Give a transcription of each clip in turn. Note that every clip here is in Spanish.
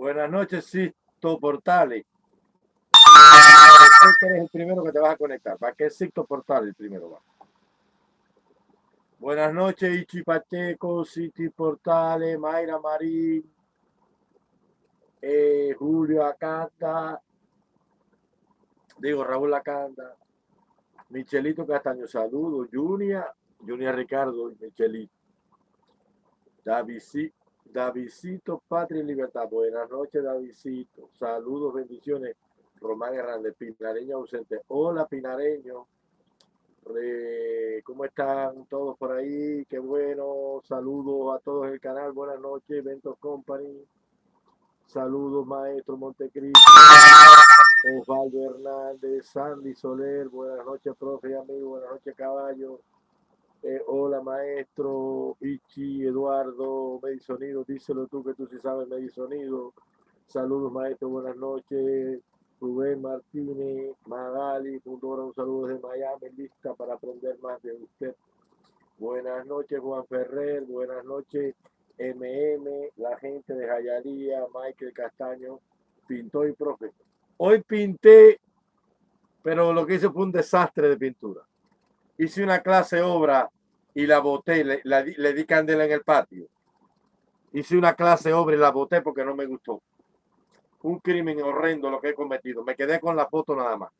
Buenas noches, Sisto Portales. Tú eres el primero que te vas a conectar. ¿Para qué Sisto Portales el primero va? Buenas noches, Ichi Pacheco, City Portales, Mayra Marín, eh, Julio Acanda, digo Raúl Acanda, Michelito Castaño, saludos, Junia, Junia Ricardo Michelito. David, Davidcito, Patria y Libertad. Buenas noches, Davidcito. Saludos, bendiciones. Román Hernández, Pinareño ausente. Hola, Pinareño. ¿Cómo están todos por ahí? Qué bueno. Saludos a todos el canal. Buenas noches, Eventos Company. Saludos, Maestro Montecristo. Osvaldo Hernández, Sandy Soler. Buenas noches, profe y amigo. Buenas noches, caballo. Eh, hola maestro, Ichi, Eduardo, Medisonido, díselo tú que tú sí sabes Medisonido. Saludos maestro, buenas noches. Rubén Martínez, Magali, Fundora, un saludo desde Miami, lista para aprender más de usted. Buenas noches Juan Ferrer, buenas noches MM, la gente de Jayalía, Michael Castaño, pintó y profe. Hoy pinté, pero lo que hice fue un desastre de pintura hice una clase obra y la boté, le, le di candela en el patio. Hice una clase obra y la boté porque no me gustó. Un crimen horrendo lo que he cometido. Me quedé con la foto nada más.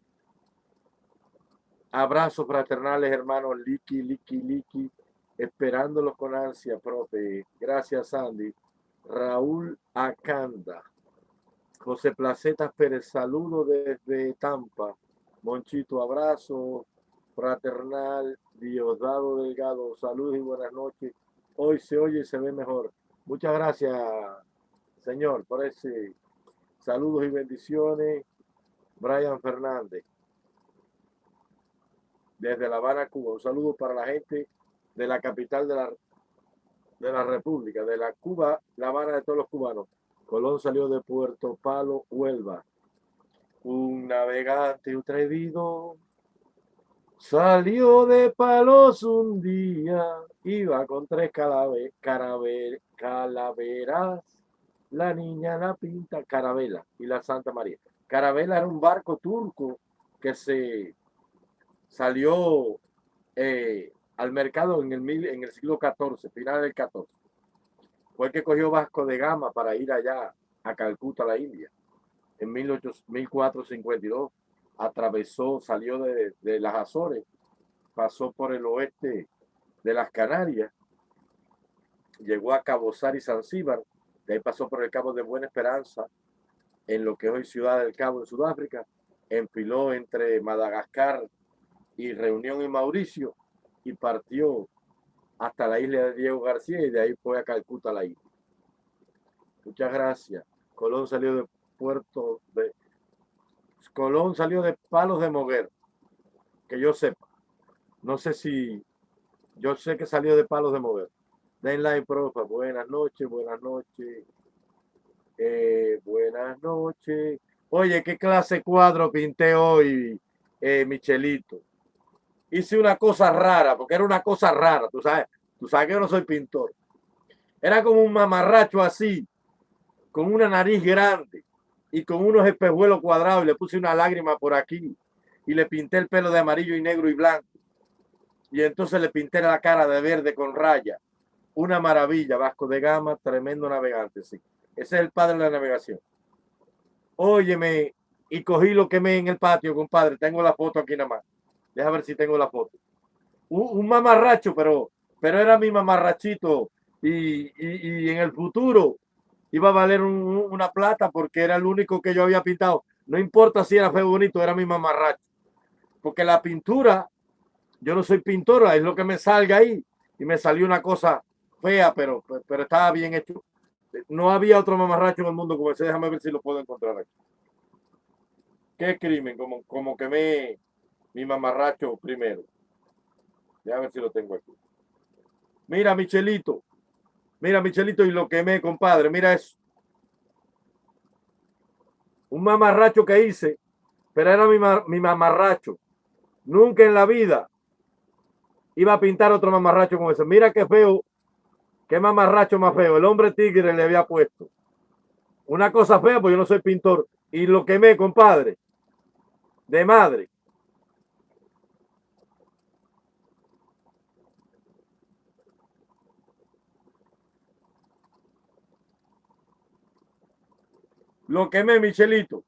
Abrazos fraternales, hermanos. Liki, Liki, Liki. Esperándolos con ansia, profe. Gracias, Sandy. Raúl Acanda. José Placetas Pérez, saludo desde Tampa. Monchito, abrazo fraternal, Diosdado Delgado, saludos y buenas noches. Hoy se oye y se ve mejor. Muchas gracias, Señor, por ese saludos y bendiciones. Brian Fernández, desde La Habana, Cuba. Un saludo para la gente de la capital de la, de la República, de la Cuba, La Habana de todos los cubanos. Colón salió de Puerto Palo, Huelva. Un navegante atrevido Salió de palos un día, iba con tres calaveras, la niña la pinta, Carabela y la Santa María. Carabela era un barco turco que se salió eh, al mercado en el, en el siglo XIV, final del XIV. Fue el que cogió Vasco de Gama para ir allá a Calcuta, la India, en 1452 atravesó, salió de, las Azores, pasó por el oeste de las Canarias, llegó a Cabo y Zanzíbar, de ahí pasó por el Cabo de Buena Esperanza, en lo que es hoy Ciudad del Cabo en Sudáfrica, enfiló entre Madagascar y Reunión y Mauricio y partió hasta la isla de Diego García y de ahí fue a Calcuta la isla. Muchas gracias. Colón salió de Puerto de Colón salió de Palos de Moguer, que yo sepa. No sé si, yo sé que salió de Palos de Moguer. Den like, profe. Buenas noches, buenas noches. Eh, buenas noches. Oye, ¿qué clase cuadro pinté hoy, eh, Michelito? Hice una cosa rara, porque era una cosa rara, tú sabes. Tú sabes que yo no soy pintor. Era como un mamarracho así, con una nariz grande y con unos espejuelos cuadrados y le puse una lágrima por aquí y le pinté el pelo de amarillo y negro y blanco. Y entonces le pinté la cara de verde con raya. Una maravilla, Vasco de Gama, tremendo navegante, sí. Ese es el padre de la navegación. Óyeme, y cogí lo que me en el patio, compadre. Tengo la foto aquí nada más. Deja ver si tengo la foto. Un, mamarracho, pero, pero era mi mamarrachito. y, y en el futuro iba a valer una plata porque era el único que yo había pintado. No importa si era feo bonito, era mi mamarracho. Porque la pintura, yo no soy pintora, es lo que me salga ahí. Y me salió una cosa fea, pero, pero estaba bien hecho. No había otro mamarracho en el mundo como ese. Déjame ver si lo puedo encontrar aquí. ¿Qué crimen? Como, como que me mi mamarracho primero. Déjame ver si lo tengo aquí. Mira, Michelito. Mira, Michelito, y lo quemé, compadre. Mira eso. Un mamarracho que hice, pero era mi, mi mamarracho. Nunca en la vida iba a pintar otro mamarracho como ese. Mira qué feo, qué mamarracho más feo. El hombre tigre le había puesto. Una cosa fea, pues yo no soy pintor. Y lo quemé, compadre. De madre. Lo quemé, Michelito.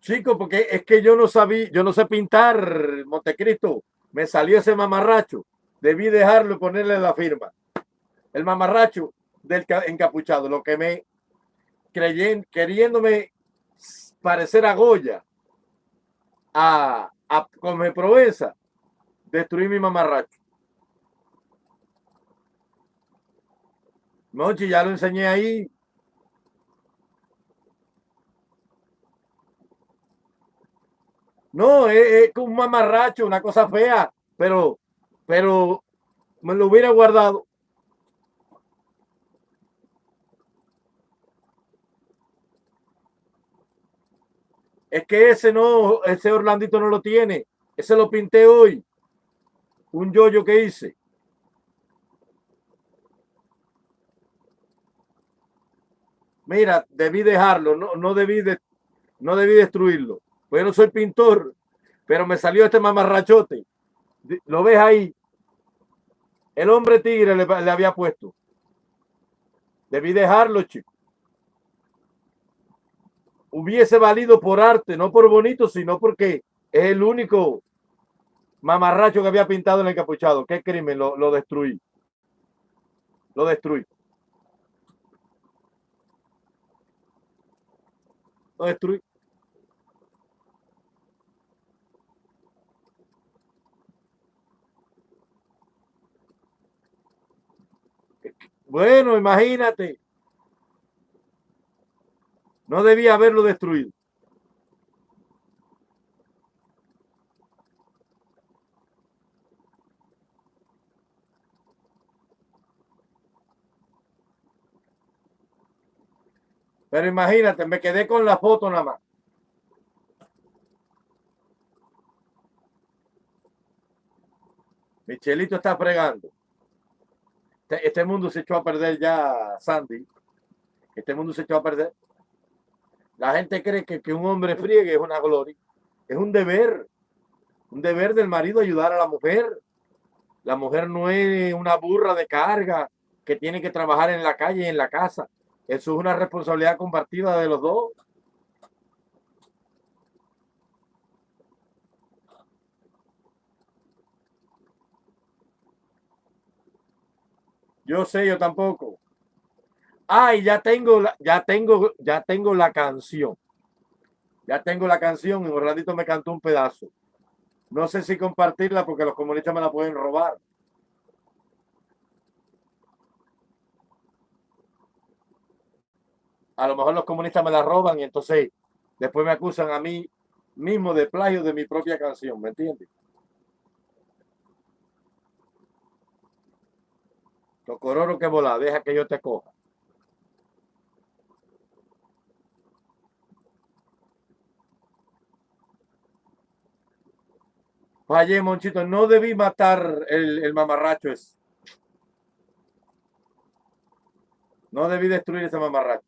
Chico, porque es que yo no sabía, yo no sé pintar, Montecristo. Me salió ese mamarracho. Debí dejarlo y ponerle la firma. El mamarracho del encapuchado, lo que me creyen, queriéndome parecer a Goya, a, a Come Provenza, destruí mi mamarracho. Monchi, ya lo enseñé ahí. No, es, un mamarracho, una cosa fea, pero, pero me lo hubiera guardado. Es que ese no, ese Orlandito no lo tiene. Ese lo pinté hoy. Un yoyo que hice. Mira, debí dejarlo, no, no debí de, no debí destruirlo. Pues yo no soy pintor, pero me salió este mamarrachote. ¿Lo ves ahí? El hombre tigre le, le había puesto. Debí dejarlo, chico. Hubiese valido por arte, no por bonito, sino porque es el único mamarracho que había pintado en el capuchado. ¿Qué crimen? Lo, lo destruí. Lo destruí. Lo destruí. Bueno, imagínate. No debía haberlo destruido. Pero imagínate, me quedé con la foto nada más. Michelito está fregando. Este, este, mundo se echó a perder ya, Sandy. Este mundo se echó a perder. La gente cree que, que un hombre friegue es una gloria. Es un deber. Un deber del marido ayudar a la mujer. La mujer no es una burra de carga que tiene que trabajar en la calle y en la casa. Eso es una responsabilidad compartida de los dos. Yo sé, yo tampoco. Ay, ya tengo, la, ya tengo, ya tengo la canción. Ya tengo la canción y Orlandito me cantó un pedazo. No sé si compartirla porque los comunistas me la pueden robar. A lo mejor los comunistas me la roban y entonces después me acusan a mí mismo de plagio de mi propia canción, ¿me entiendes? Tocororo que vola, deja que yo te coja. Fallé, Monchito. No debí matar el, el mamarracho ese. No debí destruir ese mamarracho.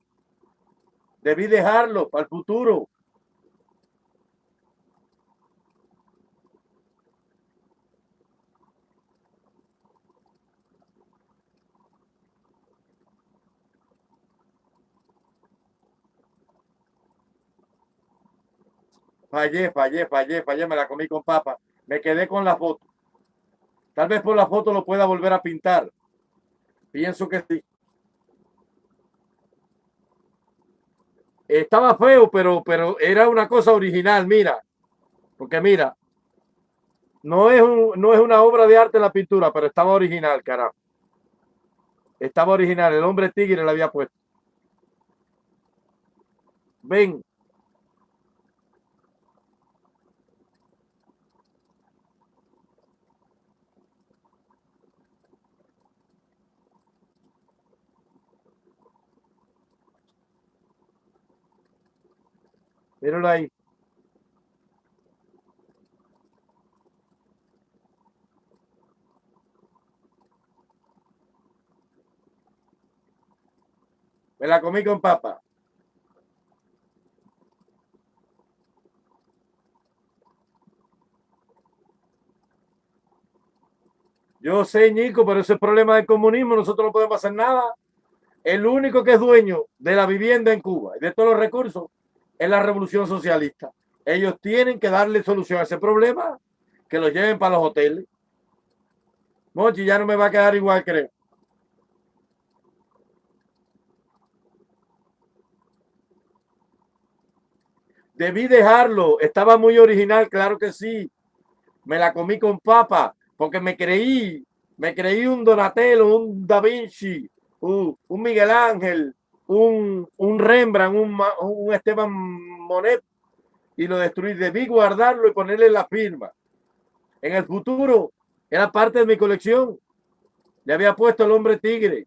Debí dejarlo para el futuro. Fallé, fallé, fallé, fallé, me la comí con papa. Me quedé con la foto. Tal vez por la foto lo pueda volver a pintar. Pienso que sí. Estaba feo, pero, pero era una cosa original, mira. Porque mira, no es, no es una obra de arte la pintura, pero estaba original, carajo. Estaba original, el hombre tigre le había puesto. Ven, Míralo ahí. Me la comí con papa. Yo sé, Nico, pero ese es problema del comunismo. Nosotros no podemos hacer nada. El único que es dueño de la vivienda en Cuba y de todos los recursos es la revolución socialista. Ellos tienen que darle solución a ese problema, que lo lleven para los hoteles. Mochi, ya no me va a quedar igual, creo. Debí dejarlo. Estaba muy original, claro que sí. Me la comí con papa porque me creí, me creí un Donatello, un Da Vinci, un, Miguel Ángel, un, un Rembrandt, un, un, Esteban Monet y lo destruí. Debí guardarlo y ponerle la firma. En el futuro era parte de mi colección. Le había puesto el hombre tigre.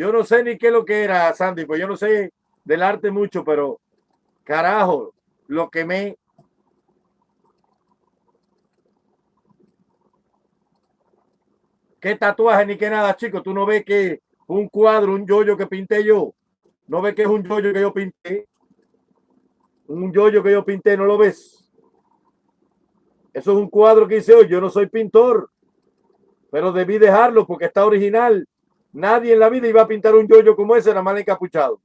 Yo no sé ni qué es lo que era, Sandy, pues yo no sé del arte mucho, pero carajo, lo que me... ¿Qué tatuaje ni qué nada, chicos? Tú no ves que un cuadro, un yoyo que pinté yo. No ves que es un yoyo que yo pinté. Un yoyo que yo pinté, ¿no lo ves? Eso es un cuadro que hice hoy. Yo no soy pintor, pero debí dejarlo porque está original. Nadie en la vida iba a pintar un yoyo como ese, nada más encapuchado.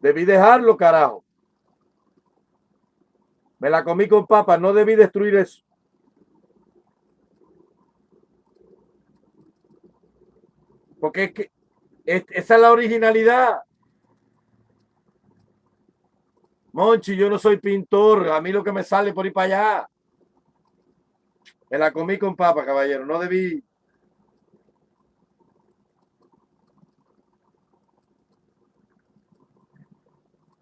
Debí dejarlo, carajo. Me la comí con papa, no debí destruir eso. Porque es que esa es la originalidad. Monchi, yo no soy pintor, a mí lo que me sale por ir para allá. Me la comí con papa, caballero, no debí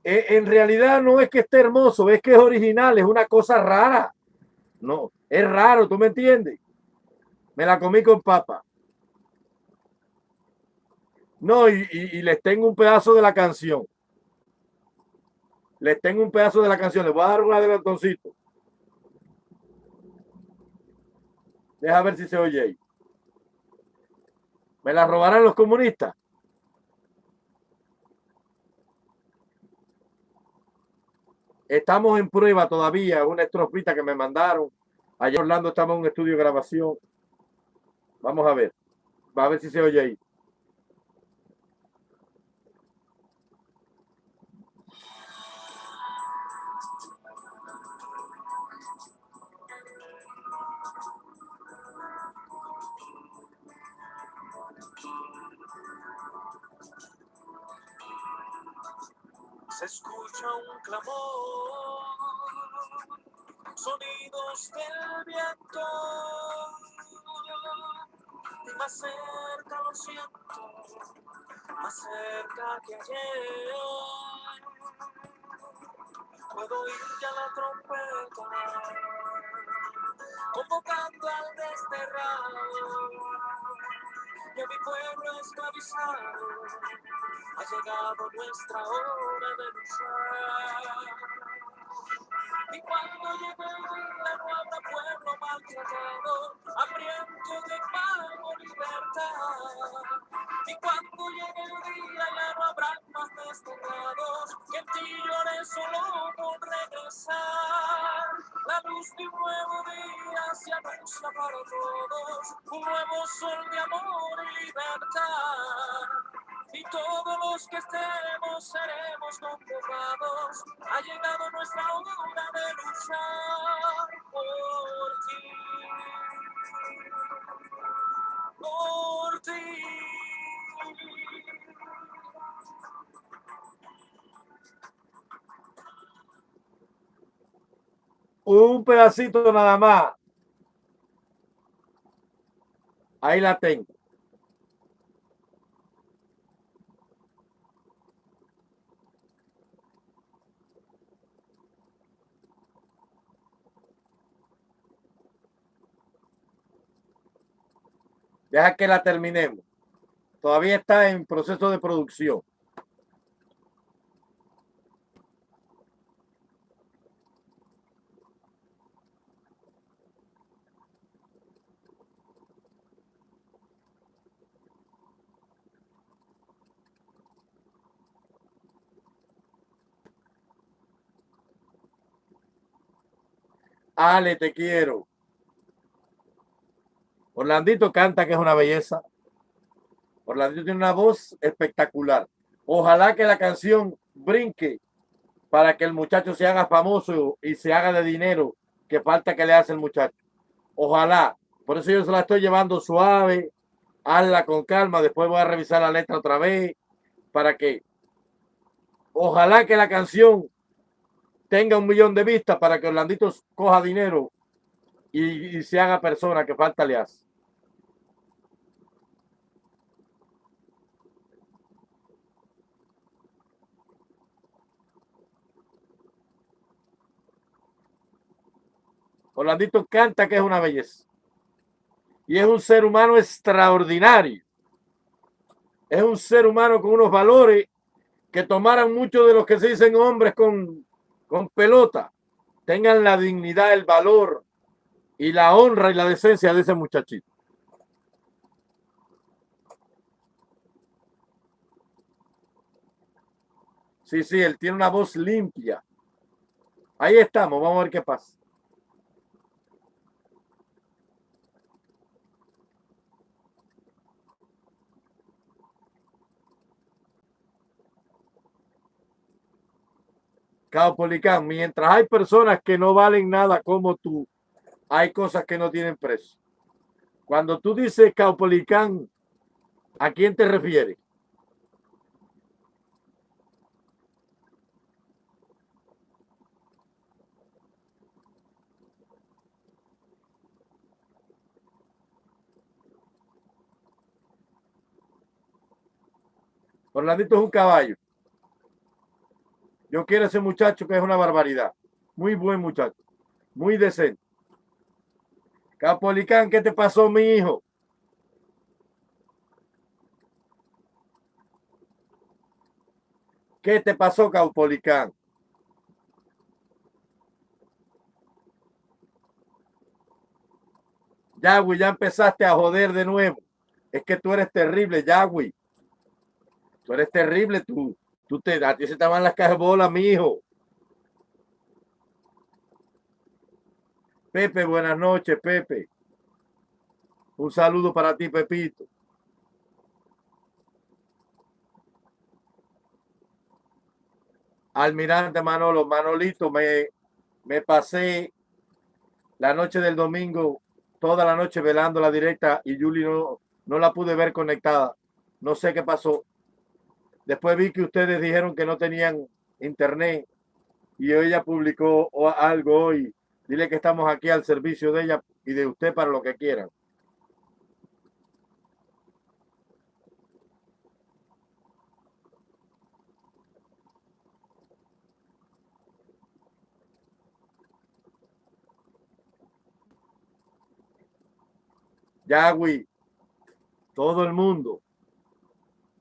Eh, en realidad no es que esté hermoso, es que es original, es una cosa rara. No, es raro, ¿tú me entiendes? Me la comí con papa. No, y, les tengo un pedazo de la canción. Les tengo un pedazo de la canción. Les voy a dar un adelantoncito. Deja ver si se oye ahí. ¿Me la robarán los comunistas? Estamos en prueba todavía, una estrofita que me mandaron. Allá Orlando estamos en un estudio de grabación. Vamos a ver. Va a ver si se oye ahí. Clamor, sonidos del viento, y más cerca lo siento, más cerca que ayer. Puedo oír ya la trompeta, convocando al desterrado, y mi pueblo esclavizado ha llegado nuestra hora de luchar. Y cuando llegue el día no habrá pueblo maltratado, hambriento de paz o libertad. Y cuando llegue el día ya no habrá más desterrados, que en ti llore solo por regresar. La luz de un nuevo día se anuncia para todos, un nuevo sol de amor y libertad y todos los que estemos seremos convocados. Ha llegado nuestra hora de luchar por ti. Por ti. Un pedacito nada más. Ahí la tengo. Deja que la terminemos. Todavía está en proceso de producción. Ale, te quiero. Orlandito canta que es una belleza. Orlandito tiene una voz espectacular. Ojalá que la canción brinque para que el muchacho se haga famoso y se haga de dinero que falta que le hace el muchacho. Ojalá. Por eso yo se la estoy llevando suave. Hazla con calma. Después voy a revisar la letra otra vez para que ojalá que la canción tenga un millón de vistas para que Orlandito coja dinero y, y se haga persona que falta le hace. Orlandito canta que es una belleza. Y es un ser humano extraordinario. Es un ser humano con unos valores que tomaran mucho de los que se dicen hombres con, con pelota. Tengan la dignidad, el valor y la honra y la decencia de ese muchachito. Sí, sí, él tiene una voz limpia. Ahí estamos, vamos a ver qué pasa. Caupolicán, mientras hay personas que no valen nada como tú, hay cosas que no tienen precio. Cuando tú dices Caupolicán, ¿a quién te refieres? Orlandito es un caballo. Yo quiero ese muchacho que es una barbaridad. Muy buen muchacho. Muy decente. Capolicán, ¿qué te pasó, mi hijo? ¿Qué te pasó, Caupolicán? Yagüi, ya empezaste a joder de nuevo. Es que tú eres terrible, Yagüi. Tú eres terrible, tú. Tú te, a ti se te van las cajas bolas, mi hijo. Pepe, buenas noches, Pepe. Un saludo para ti, Pepito. Almirante Manolo, Manolito, me, me pasé la noche del domingo, toda la noche velando la directa y Juli no, no la pude ver conectada. No sé qué pasó. Después vi que ustedes dijeron que no tenían internet y ella publicó algo hoy. Dile que estamos aquí al servicio de ella y de usted para lo que quieran. Yagüi, todo el mundo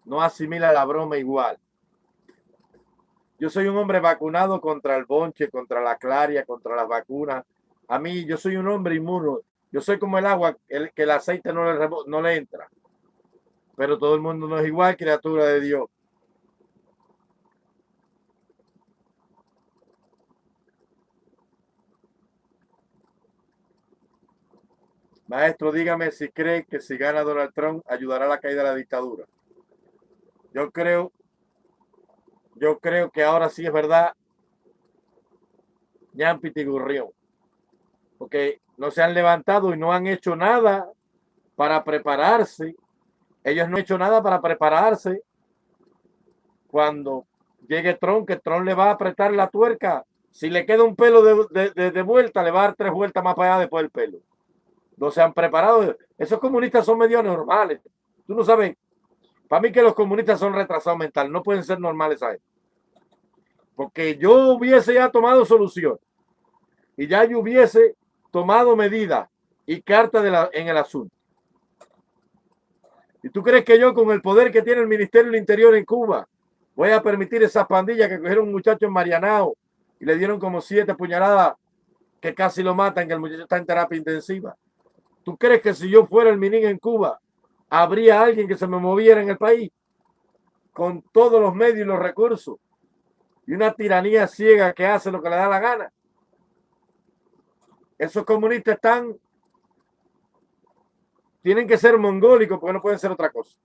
no asimila la broma igual. Yo soy un hombre vacunado contra el bonche, contra la claria, contra las vacunas. A mí, yo soy un hombre inmuno. Yo soy como el agua, el, que el aceite no le, no le entra. Pero todo el mundo no es igual, criatura de Dios. Maestro, dígame si cree que si gana Donald Trump ayudará a la caída de la dictadura. Yo creo, yo creo que ahora sí es verdad, Ñampiti Gurrión, porque no se han levantado y no han hecho nada para prepararse. Ellos no han hecho nada para prepararse cuando llegue Tron, que Tron le va a apretar la tuerca. Si le queda un pelo de, de, de, vuelta, le va a dar tres vueltas más para allá después del pelo. No se han preparado. Esos comunistas son medio normales. Tú no sabes para mí que los comunistas son retrasados mental, no pueden ser normales ahí. Porque yo hubiese ya tomado solución y ya yo hubiese tomado medidas y carta de la, en el asunto. ¿Y tú crees que yo con el poder que tiene el Ministerio del Interior en Cuba voy a permitir esas pandillas que cogieron un muchacho en Marianao y le dieron como siete puñaladas que casi lo matan, que el muchacho está en terapia intensiva? ¿Tú crees que si yo fuera el minín en Cuba habría alguien que se me moviera en el país con todos los medios y los recursos y una tiranía ciega que hace lo que le da la gana. Esos comunistas están, tienen que ser mongólicos porque no pueden ser otra cosa.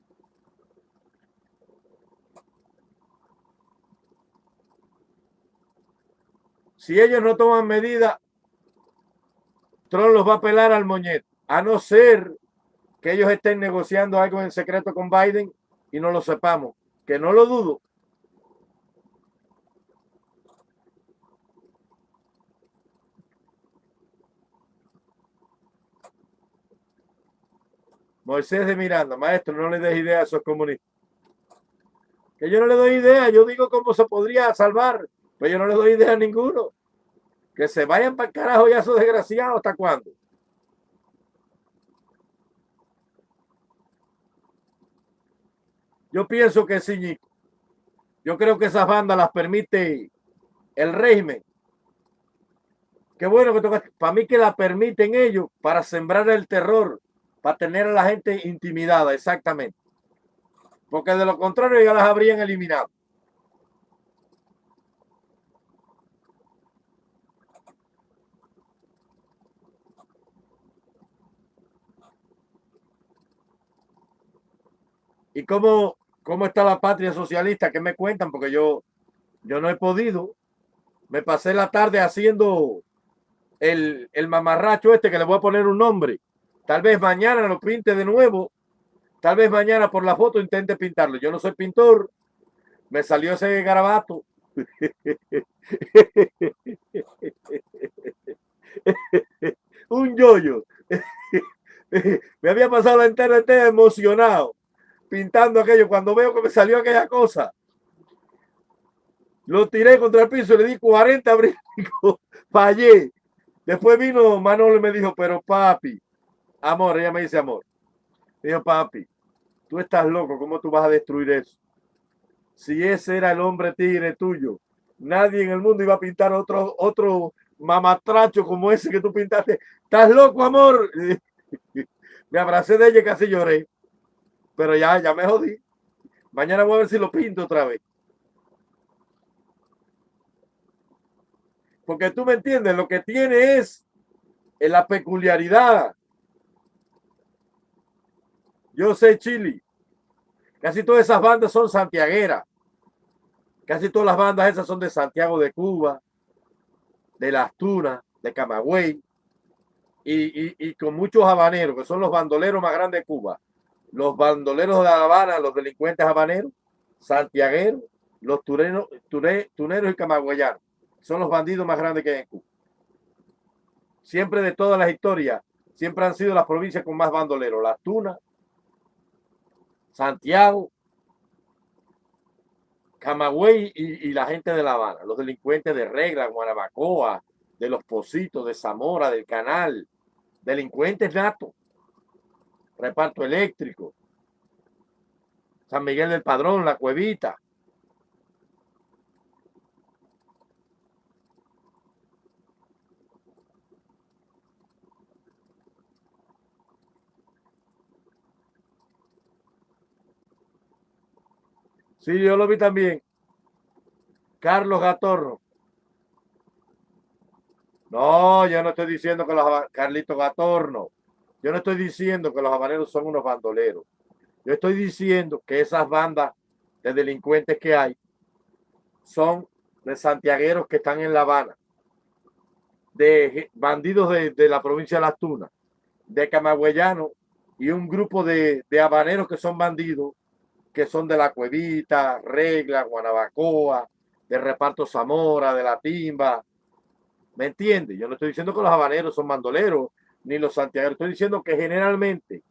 Si ellos no toman medidas, Trump los va a pelar al moñete, a no ser que ellos estén negociando algo en secreto con Biden y no lo sepamos, que no lo dudo. Moisés de Miranda, maestro, no le des idea a esos comunistas. Que yo no le doy idea, yo digo cómo se podría salvar, pero yo no le doy idea a ninguno. Que se vayan para el carajo ya esos desgraciados, ¿hasta cuándo? Yo pienso que sí, Yo creo que esas bandas las permite el régimen. Qué bueno que toca, para mí que la permiten ellos para sembrar el terror, para tener a la gente intimidada, exactamente. Porque de lo contrario ya las habrían eliminado. ¿Y cómo, cómo está la patria socialista? ¿Qué me cuentan? Porque yo, yo no he podido. Me pasé la tarde haciendo el, el mamarracho este que le voy a poner un nombre. Tal vez mañana lo pinte de nuevo. Tal vez mañana por la foto intente pintarlo. Yo no soy pintor. Me salió ese garabato. un yoyo. me había pasado la entera emocionado pintando aquello. Cuando veo que me salió aquella cosa, lo tiré contra el piso y le di 40 brincos, fallé. Después vino Manolo y me dijo, pero papi, amor, ella me dice amor. dijo, papi, tú estás loco, ¿cómo tú vas a destruir eso? Si ese era el hombre tigre tuyo, nadie en el mundo iba a pintar otro, otro mamatracho como ese que tú pintaste. ¿Estás loco, amor? me abracé de ella y casi lloré. Pero ya, ya me jodí. Mañana voy a ver si lo pinto otra vez. Porque tú me entiendes, lo que tiene es en la peculiaridad. Yo sé Chile. Casi todas esas bandas son santiagueras. Casi todas las bandas esas son de Santiago de Cuba, de Las Tunas, de Camagüey y, y, y con muchos habaneros, que son los bandoleros más grandes de Cuba los bandoleros de La Habana, los delincuentes habaneros, santiagueros, los turenos, tuneros y camagüeyanos. Son los bandidos más grandes que hay en Cuba. Siempre de todas las historias, siempre han sido las provincias con más bandoleros. Las Tunas, Santiago, Camagüey y, la gente de La Habana. Los delincuentes de Regla, Guanabacoa, de Los Positos, de Zamora, del Canal. Delincuentes natos reparto eléctrico, San Miguel del Padrón, La Cuevita. Sí, yo lo vi también. Carlos Gatorro. No, yo no estoy diciendo que los Carlitos Gatorno. Yo no estoy diciendo que los habaneros son unos bandoleros. Yo estoy diciendo que esas bandas de delincuentes que hay son de santiagueros que están en La Habana, de bandidos de, la provincia de Las Tunas, de camagüeyanos y un grupo de, de habaneros que son bandidos, que son de la Cuevita, Regla, Guanabacoa, de Reparto Zamora, de La Timba. ¿Me entiendes? Yo no estoy diciendo que los habaneros son bandoleros ni los santiagueros. Estoy diciendo que generalmente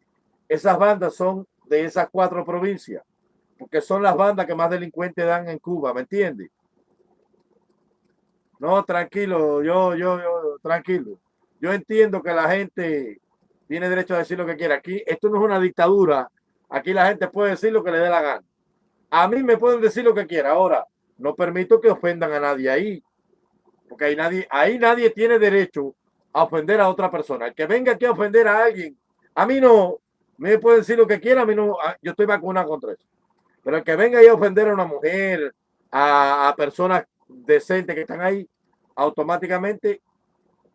esas bandas son de esas cuatro provincias, porque son las bandas que más delincuentes dan en Cuba, ¿me entiendes? No, tranquilo, yo, yo, yo, tranquilo. Yo entiendo que la gente tiene derecho a decir lo que quiera. Aquí, esto no es una dictadura. Aquí la gente puede decir lo que le dé la gana. A mí me pueden decir lo que quiera. Ahora, no permito que ofendan a nadie ahí. Porque ahí nadie, ahí nadie tiene derecho a ofender a otra persona. El que venga aquí a ofender a alguien, a mí no, me puede decir lo que quiera, a mí no, yo estoy vacunado contra eso. Pero el que venga ahí a ofender a una mujer, a, personas decentes que están ahí, automáticamente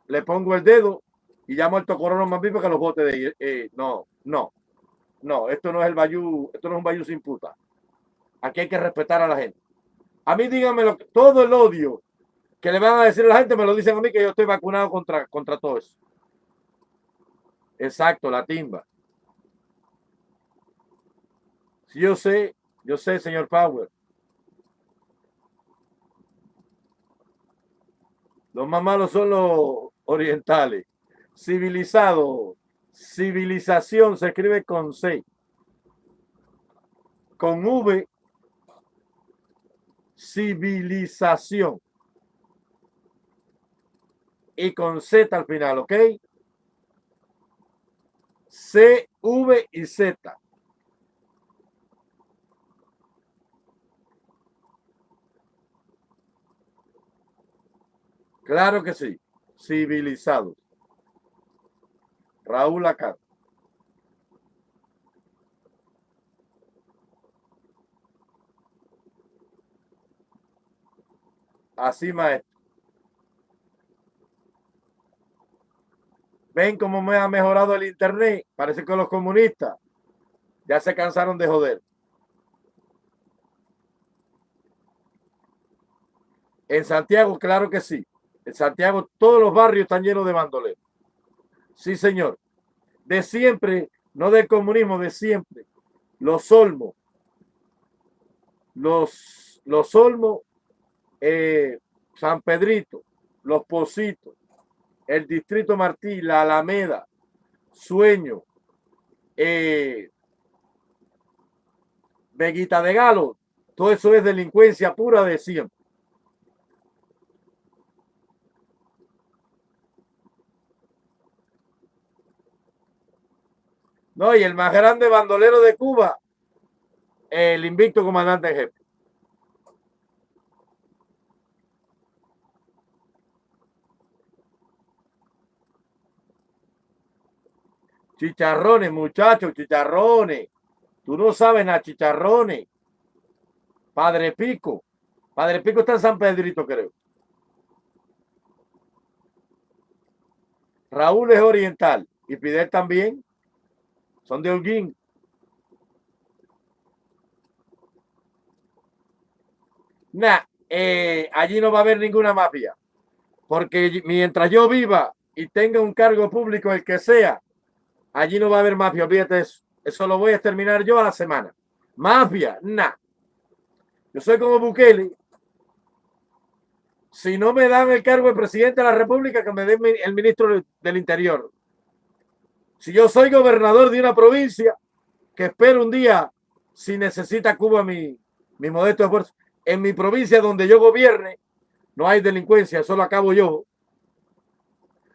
le pongo el dedo y llamo al tocorón más vivo que los botes de ahí. Eh, no, no, no, esto no es el bayú, esto no es un bayú sin puta. Aquí hay que respetar a la gente. A mí díganme lo, todo el odio que le van a decir a la gente, me lo dicen a mí que yo estoy vacunado contra, contra todo eso. Exacto, la timba. Si yo sé, yo sé, señor Power. Los más malos son los orientales. Civilizado, civilización se escribe con C. Con V, civilización. Y con Z al final, ¿ok? C, V y Z. Claro que sí. Civilizados. Raúl acá. Así, maestro. ¿Ven cómo me ha mejorado el internet? Parece que los comunistas ya se cansaron de joder. En Santiago, claro que sí. En Santiago todos los barrios están llenos de bandoleros. Sí, señor. De siempre, no del comunismo, de siempre. Los Olmos. Los, los Olmos, eh, San Pedrito, Los Positos, el Distrito Martí, la Alameda, Sueño, eh, Veguita de Galo, todo eso es delincuencia pura de siempre. No, y el más grande bandolero de Cuba, el invicto comandante jefe. Chicharrones, muchachos, chicharrones. Tú no sabes nada, chicharrones. Padre Pico. Padre Pico está en San Pedrito, creo. Raúl es oriental y Fidel también son de Holguín. Nah, eh, allí no va a haber ninguna mafia. Porque mientras yo viva y tenga un cargo público, el que sea, allí no va a haber mafia. Olvídate eso. Eso lo voy a terminar yo a la semana. Mafia, nah. Yo soy como Bukele. Si no me dan el cargo de presidente de la República, que me den el ministro del Interior. Si yo soy gobernador de una provincia, que espero un día, si necesita Cuba mi, mi modesto esfuerzo, en mi provincia donde yo gobierne, no hay delincuencia, eso lo acabo yo.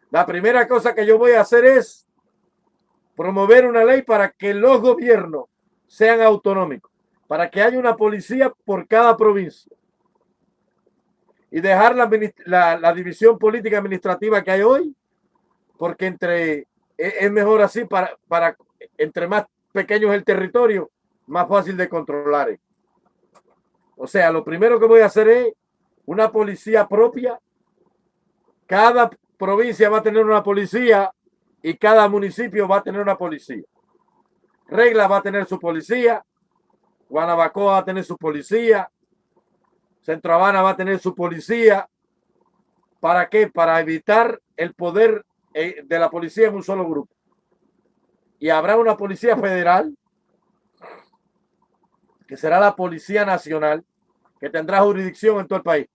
La primera cosa que yo voy a hacer es promover una ley para que los gobiernos sean autonómicos, para que haya una policía por cada provincia y dejar la, división política administrativa que hay hoy, porque entre es mejor así para, para entre más pequeño es el territorio, más fácil de controlar. O sea, lo primero que voy a hacer es una policía propia. Cada provincia va a tener una policía y cada municipio va a tener una policía. Regla va a tener su policía. Guanabacoa va a tener su policía. Centro Habana va a tener su policía. ¿Para qué? Para evitar el poder eh, de la policía en un solo grupo. Y habrá una policía federal, que será la Policía Nacional, que tendrá jurisdicción en todo el país.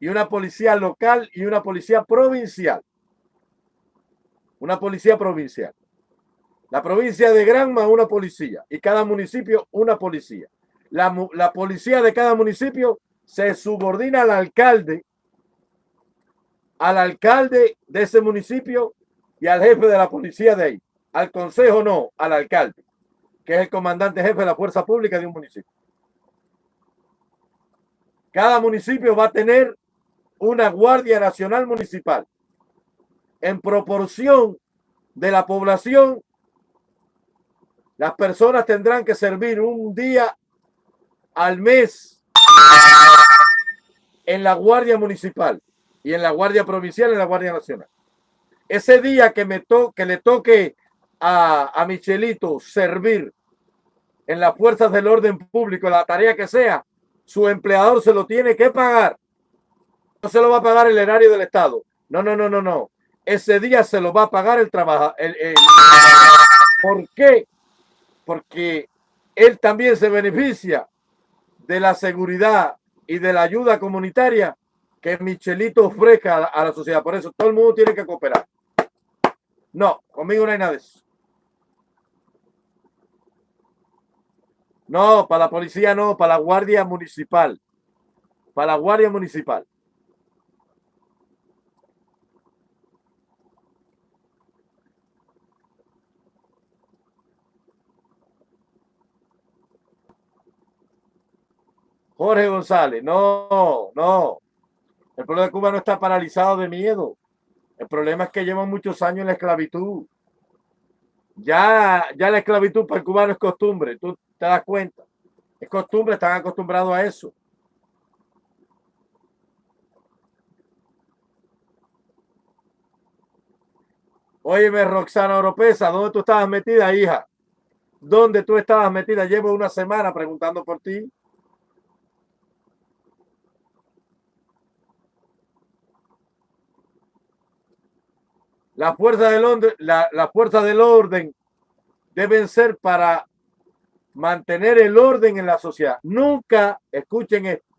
Y una policía local y una policía provincial. Una policía provincial. La provincia de Granma, una policía. Y cada municipio, una policía. La, la policía de cada municipio se subordina al alcalde al alcalde de ese municipio y al jefe de la policía de ahí. Al consejo no, al alcalde, que es el comandante jefe de la fuerza pública de un municipio. Cada municipio va a tener una Guardia Nacional Municipal en proporción de la población. Las personas tendrán que servir un día al mes en la Guardia Municipal y en la Guardia Provincial y en la Guardia Nacional. ese día que me to le toque a, a Michelito servir en las fuerzas del orden público, la tarea que sea, su empleador se lo tiene que pagar. No se lo va a pagar el erario del Estado. No, no, no, no, no. Ese día se lo va a pagar el trabajador. ¿Por qué? Porque él también se beneficia de la seguridad y de la ayuda comunitaria que Michelito ofrezca a la sociedad. Por eso todo el mundo tiene que cooperar. No, conmigo no hay nada de eso. No, para la policía no, para la guardia municipal. Para la guardia municipal. Jorge González, no, no. El pueblo de Cuba no está paralizado de miedo. El problema es que llevan muchos años en la esclavitud. Ya, ya la esclavitud para el cubano es costumbre, tú te das cuenta. Es costumbre, están acostumbrados a eso. Óyeme, Roxana Oropesa, ¿dónde tú estabas metida, hija? ¿Dónde tú estabas metida? Llevo una semana preguntando por ti. La fuerza del orden, la, fuerza del orden deben ser para mantener el orden en la sociedad. Nunca, escuchen esto,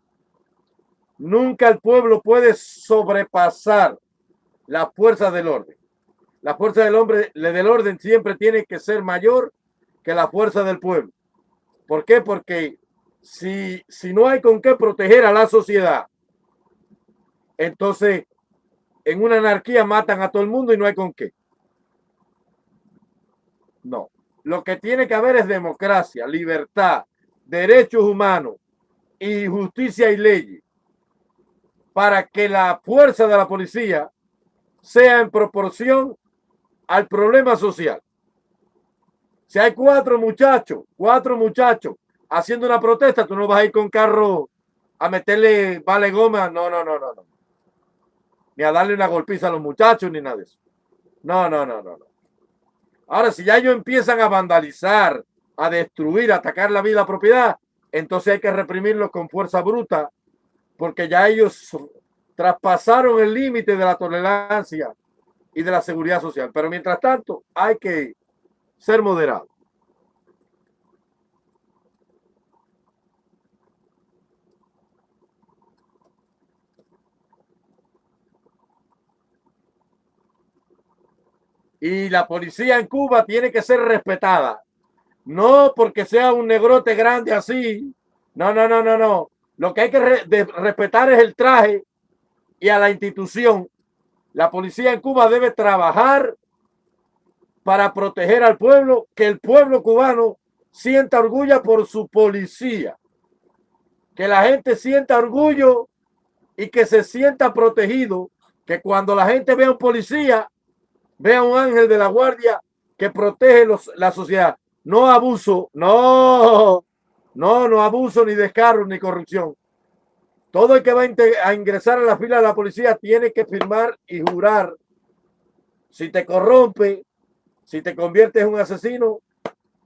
nunca el pueblo puede sobrepasar la fuerza del orden. La fuerza del hombre, del orden siempre tiene que ser mayor que la fuerza del pueblo. ¿Por qué? Porque si, si no hay con qué proteger a la sociedad, entonces en una anarquía matan a todo el mundo y no hay con qué. No. Lo que tiene que haber es democracia, libertad, derechos humanos y justicia y leyes para que la fuerza de la policía sea en proporción al problema social. Si hay cuatro muchachos, cuatro muchachos haciendo una protesta, tú no vas a ir con carro a meterle vale goma. No, no, no, no, no ni a darle una golpiza a los muchachos, ni nada de eso. No, no, no, no, no. Ahora, si ya ellos empiezan a vandalizar, a destruir, a atacar la vida, propiedad, entonces hay que reprimirlos con fuerza bruta, porque ya ellos traspasaron el límite de la tolerancia y de la seguridad social. Pero mientras tanto, hay que ser moderados. Y la policía en Cuba tiene que ser respetada. No porque sea un negrote grande así. No, no, no, no, no. Lo que hay que respetar es el traje y a la institución. La policía en Cuba debe trabajar para proteger al pueblo, que el pueblo cubano sienta orgullo por su policía. Que la gente sienta orgullo y que se sienta protegido. Que cuando la gente vea un policía, Vea un ángel de la guardia que protege los, la sociedad. No abuso, no, no, no abuso ni descargo ni corrupción. Todo el que va a ingresar a la fila de la policía tiene que firmar y jurar. Si te corrompe, si te conviertes en un asesino,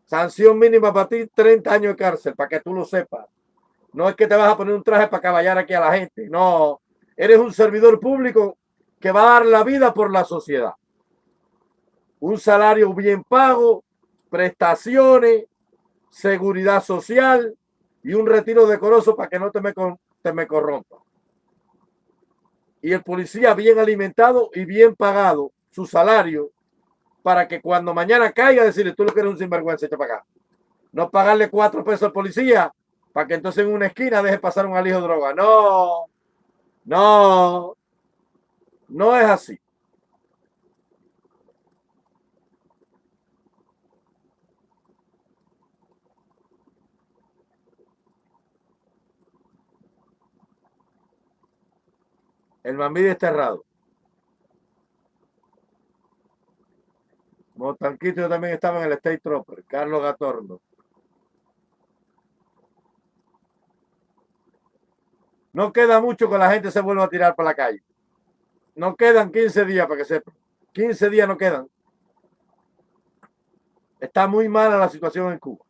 sanción mínima para ti, 30 años de cárcel, para que tú lo sepas. No es que te vas a poner un traje para caballar aquí a la gente. No, eres un servidor público que va a dar la vida por la sociedad un salario bien pago, prestaciones, seguridad social y un retiro decoroso para que no te me, te corrompa. Y el policía bien alimentado y bien pagado su salario para que cuando mañana caiga decirle tú lo que eres un sinvergüenza, echa para acá. No pagarle cuatro pesos al policía para que entonces en una esquina deje pasar un alijo de droga. No, no, no es así. El Mambí desterrado. Montanquito también estaba en el State Trooper. Carlos Gatorno. No queda mucho que la gente se vuelva a tirar para la calle. No quedan 15 días para que sepa. 15 días no quedan. Está muy mala la situación en Cuba.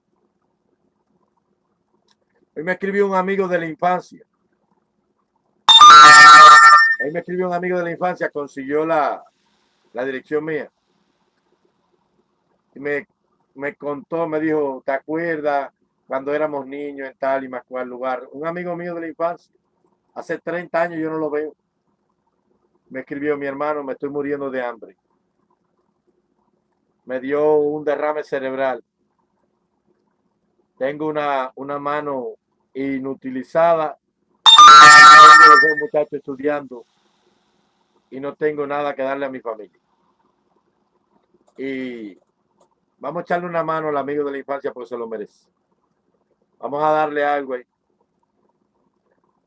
Hoy me escribió un amigo de la infancia. Hoy me escribió un amigo de la infancia, consiguió la, la dirección mía. Y me, me contó, me dijo, ¿te acuerdas cuando éramos niños en tal y más cual lugar? Un amigo mío de la infancia. Hace 30 años yo no lo veo. Me escribió mi hermano, me estoy muriendo de hambre me dio un derrame cerebral. Tengo una, una mano inutilizada. Muchachos estudiando y no tengo nada que darle a mi familia. Y vamos a echarle una mano al amigo de la infancia porque se lo merece. Vamos a darle algo ahí.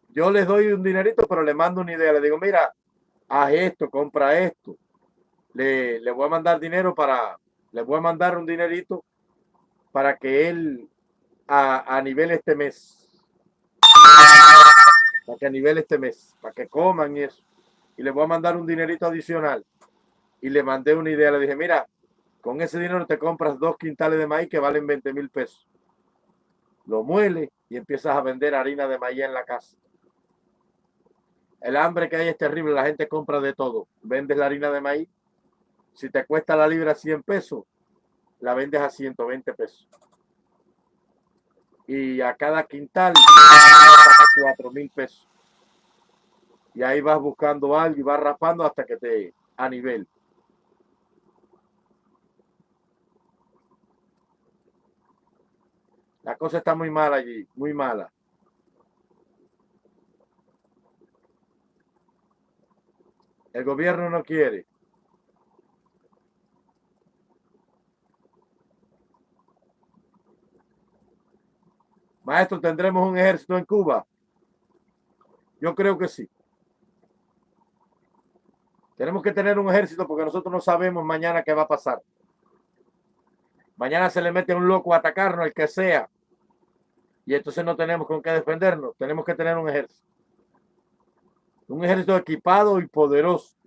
Yo les doy un dinerito, pero le mando una idea. Le digo, mira, haz esto, compra esto. Le, le voy a mandar dinero para, le voy a mandar un dinerito para que él a, a nivel este mes, para que nivel este mes, para que coman y eso. Y le voy a mandar un dinerito adicional. Y le mandé una idea, le dije, mira, con ese dinero te compras dos quintales de maíz que valen 20 mil pesos. Lo muele y empiezas a vender harina de maíz en la casa. El hambre que hay es terrible, la gente compra de todo. Vendes la harina de maíz si te cuesta la libra 100 pesos, la vendes a 120 pesos. Y a cada quintal, 4 mil pesos. Y ahí vas buscando algo y vas raspando hasta que te a nivel. La cosa está muy mala allí, muy mala. El gobierno no quiere. Maestro, ¿tendremos un ejército en Cuba? Yo creo que sí. Tenemos que tener un ejército porque nosotros no sabemos mañana qué va a pasar. Mañana se le mete un loco a atacarnos, el que sea. Y entonces no tenemos con qué defendernos. Tenemos que tener un ejército. Un ejército equipado y poderoso.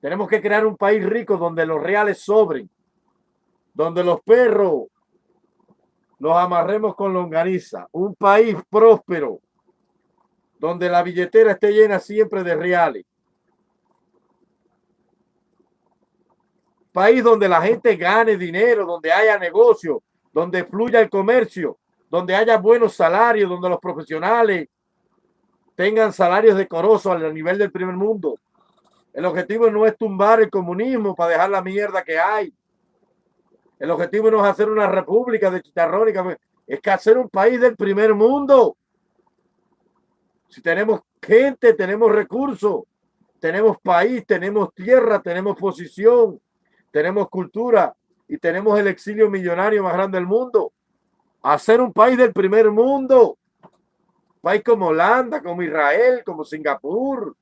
Tenemos que crear un país rico donde los reales sobren. Donde los perros los amarremos con longaniza. Un país próspero, donde la billetera esté llena siempre de reales. País donde la gente gane dinero, donde haya negocio, donde fluya el comercio, donde haya buenos salarios, donde los profesionales tengan salarios decorosos al nivel del primer mundo. El objetivo no es tumbar el comunismo para dejar la mierda que hay. El objetivo no es hacer una república de chicharrónica, es que hacer un país del primer mundo. Si tenemos gente, tenemos recursos, tenemos país, tenemos tierra, tenemos posición, tenemos cultura y tenemos el exilio millonario más grande del mundo. Hacer un país del primer mundo. país como Holanda, como Israel, como Singapur,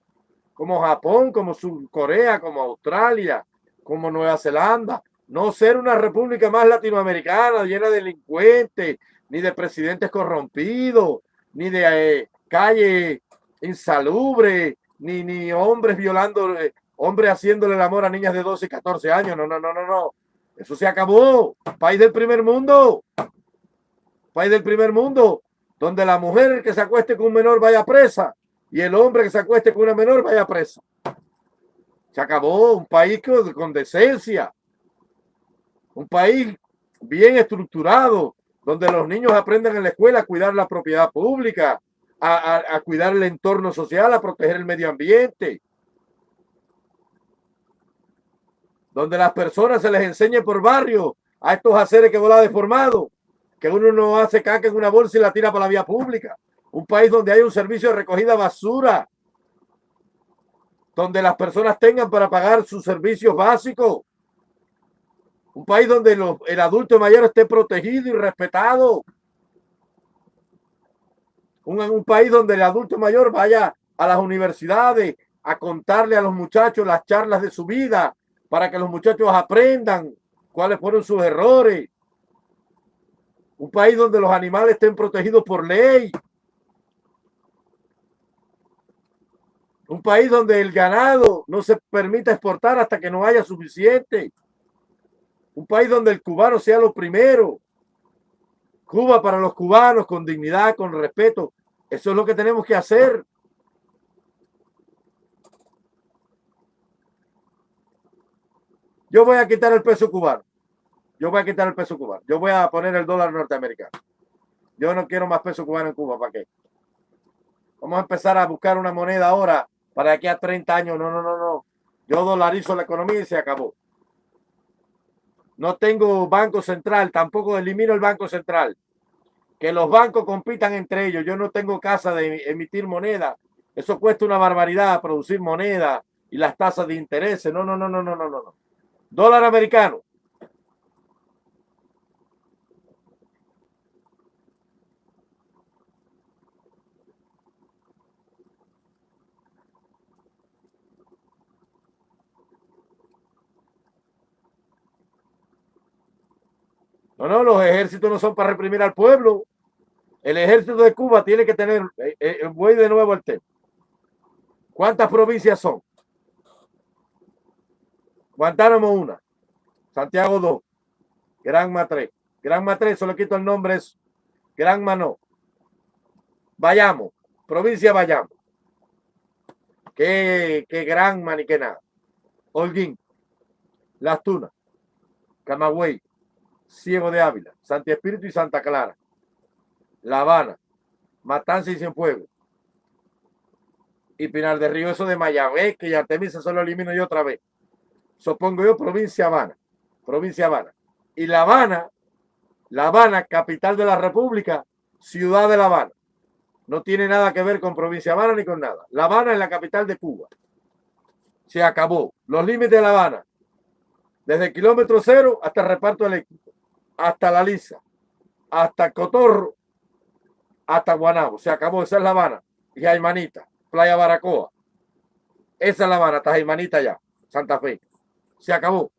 como Japón, como Corea, como Australia, como Nueva Zelanda, no ser una república más latinoamericana llena de delincuentes, ni de presidentes corrompidos, ni de eh, calle insalubre, ni, ni hombres violando, eh, hombres haciéndole el amor a niñas de 12 y 14 años. No, no, no, no, no. Eso se acabó. País del primer mundo. País del primer mundo, donde la mujer que se acueste con un menor vaya presa y el hombre que se acueste con una menor vaya presa. Se acabó. Un país con, con decencia un país bien estructurado, donde los niños aprenden en la escuela a cuidar la propiedad pública, a, cuidar el entorno social, a proteger el medio ambiente. Donde las personas se les enseñe por barrio a estos haceres que vola deformado, que uno no hace caca en una bolsa y la tira para la vía pública. Un país donde hay un servicio de recogida basura, donde las personas tengan para pagar sus servicios básicos, un país donde el adulto mayor esté protegido y respetado. Un, país donde el adulto mayor vaya a las universidades a contarle a los muchachos las charlas de su vida para que los muchachos aprendan cuáles fueron sus errores. Un país donde los animales estén protegidos por ley. Un país donde el ganado no se permita exportar hasta que no haya suficiente. Un país donde el cubano sea lo primero. Cuba para los cubanos con dignidad, con respeto. Eso es lo que tenemos que hacer. Yo voy a quitar el peso cubano. Yo voy a quitar el peso cubano. Yo voy a poner el dólar norteamericano. Yo no quiero más peso cubano en Cuba. ¿Para qué? Vamos a empezar a buscar una moneda ahora para aquí a 30 años. No, no, no, no. Yo dolarizo la economía y se acabó. No tengo banco central, tampoco elimino el banco central. Que los bancos compitan entre ellos. Yo no tengo casa de emitir moneda. Eso cuesta una barbaridad producir moneda y las tasas de interés. No, no, no, no, no, no, no. Dólar americano. No, no, los ejércitos no son para reprimir al pueblo. El ejército de Cuba tiene que tener, eh, eh, voy de nuevo al tema. ¿Cuántas provincias son? Guantánamo una, Santiago dos, Granma tres. Granma tres, solo quito el nombre, es Granma no. Vayamos, provincia Vayamos. Que, que Granma ni que nada. Holguín, Las Tunas, Camagüey, Ciego de Ávila, Santi Espíritu y Santa Clara, La Habana, Matanza y Cienfuegos, y Pinar de Río, eso de Mayagüez, que Artemisa solo elimino yo otra vez. Supongo yo provincia Habana, provincia Habana. Y La Habana, La Habana, capital de la República, ciudad de La Habana. No tiene nada que ver con provincia Habana ni con nada. La Habana es la capital de Cuba. Se acabó. Los límites de La Habana. Desde kilómetro cero hasta el reparto eléctrico hasta La Lisa, hasta Cotorro, hasta Guanabo. Se acabó, esa es La Habana. Y Jaimanita, Playa Baracoa. Esa es La Habana, hasta Jaimanita ya, Santa Fe. Se acabó.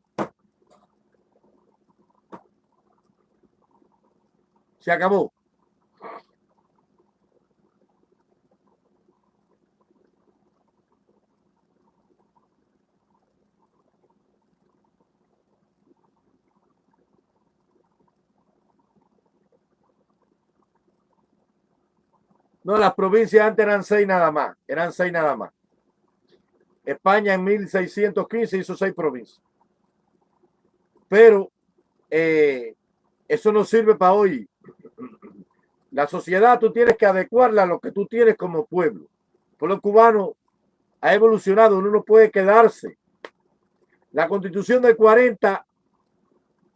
Se acabó. No, las provincias antes eran seis nada más, eran seis nada más. España en 1615 hizo seis provincias. Pero eh, eso no sirve para hoy. La sociedad tú tienes que adecuarla a lo que tú tienes como pueblo. El pueblo cubano ha evolucionado, uno no puede quedarse. La constitución del 40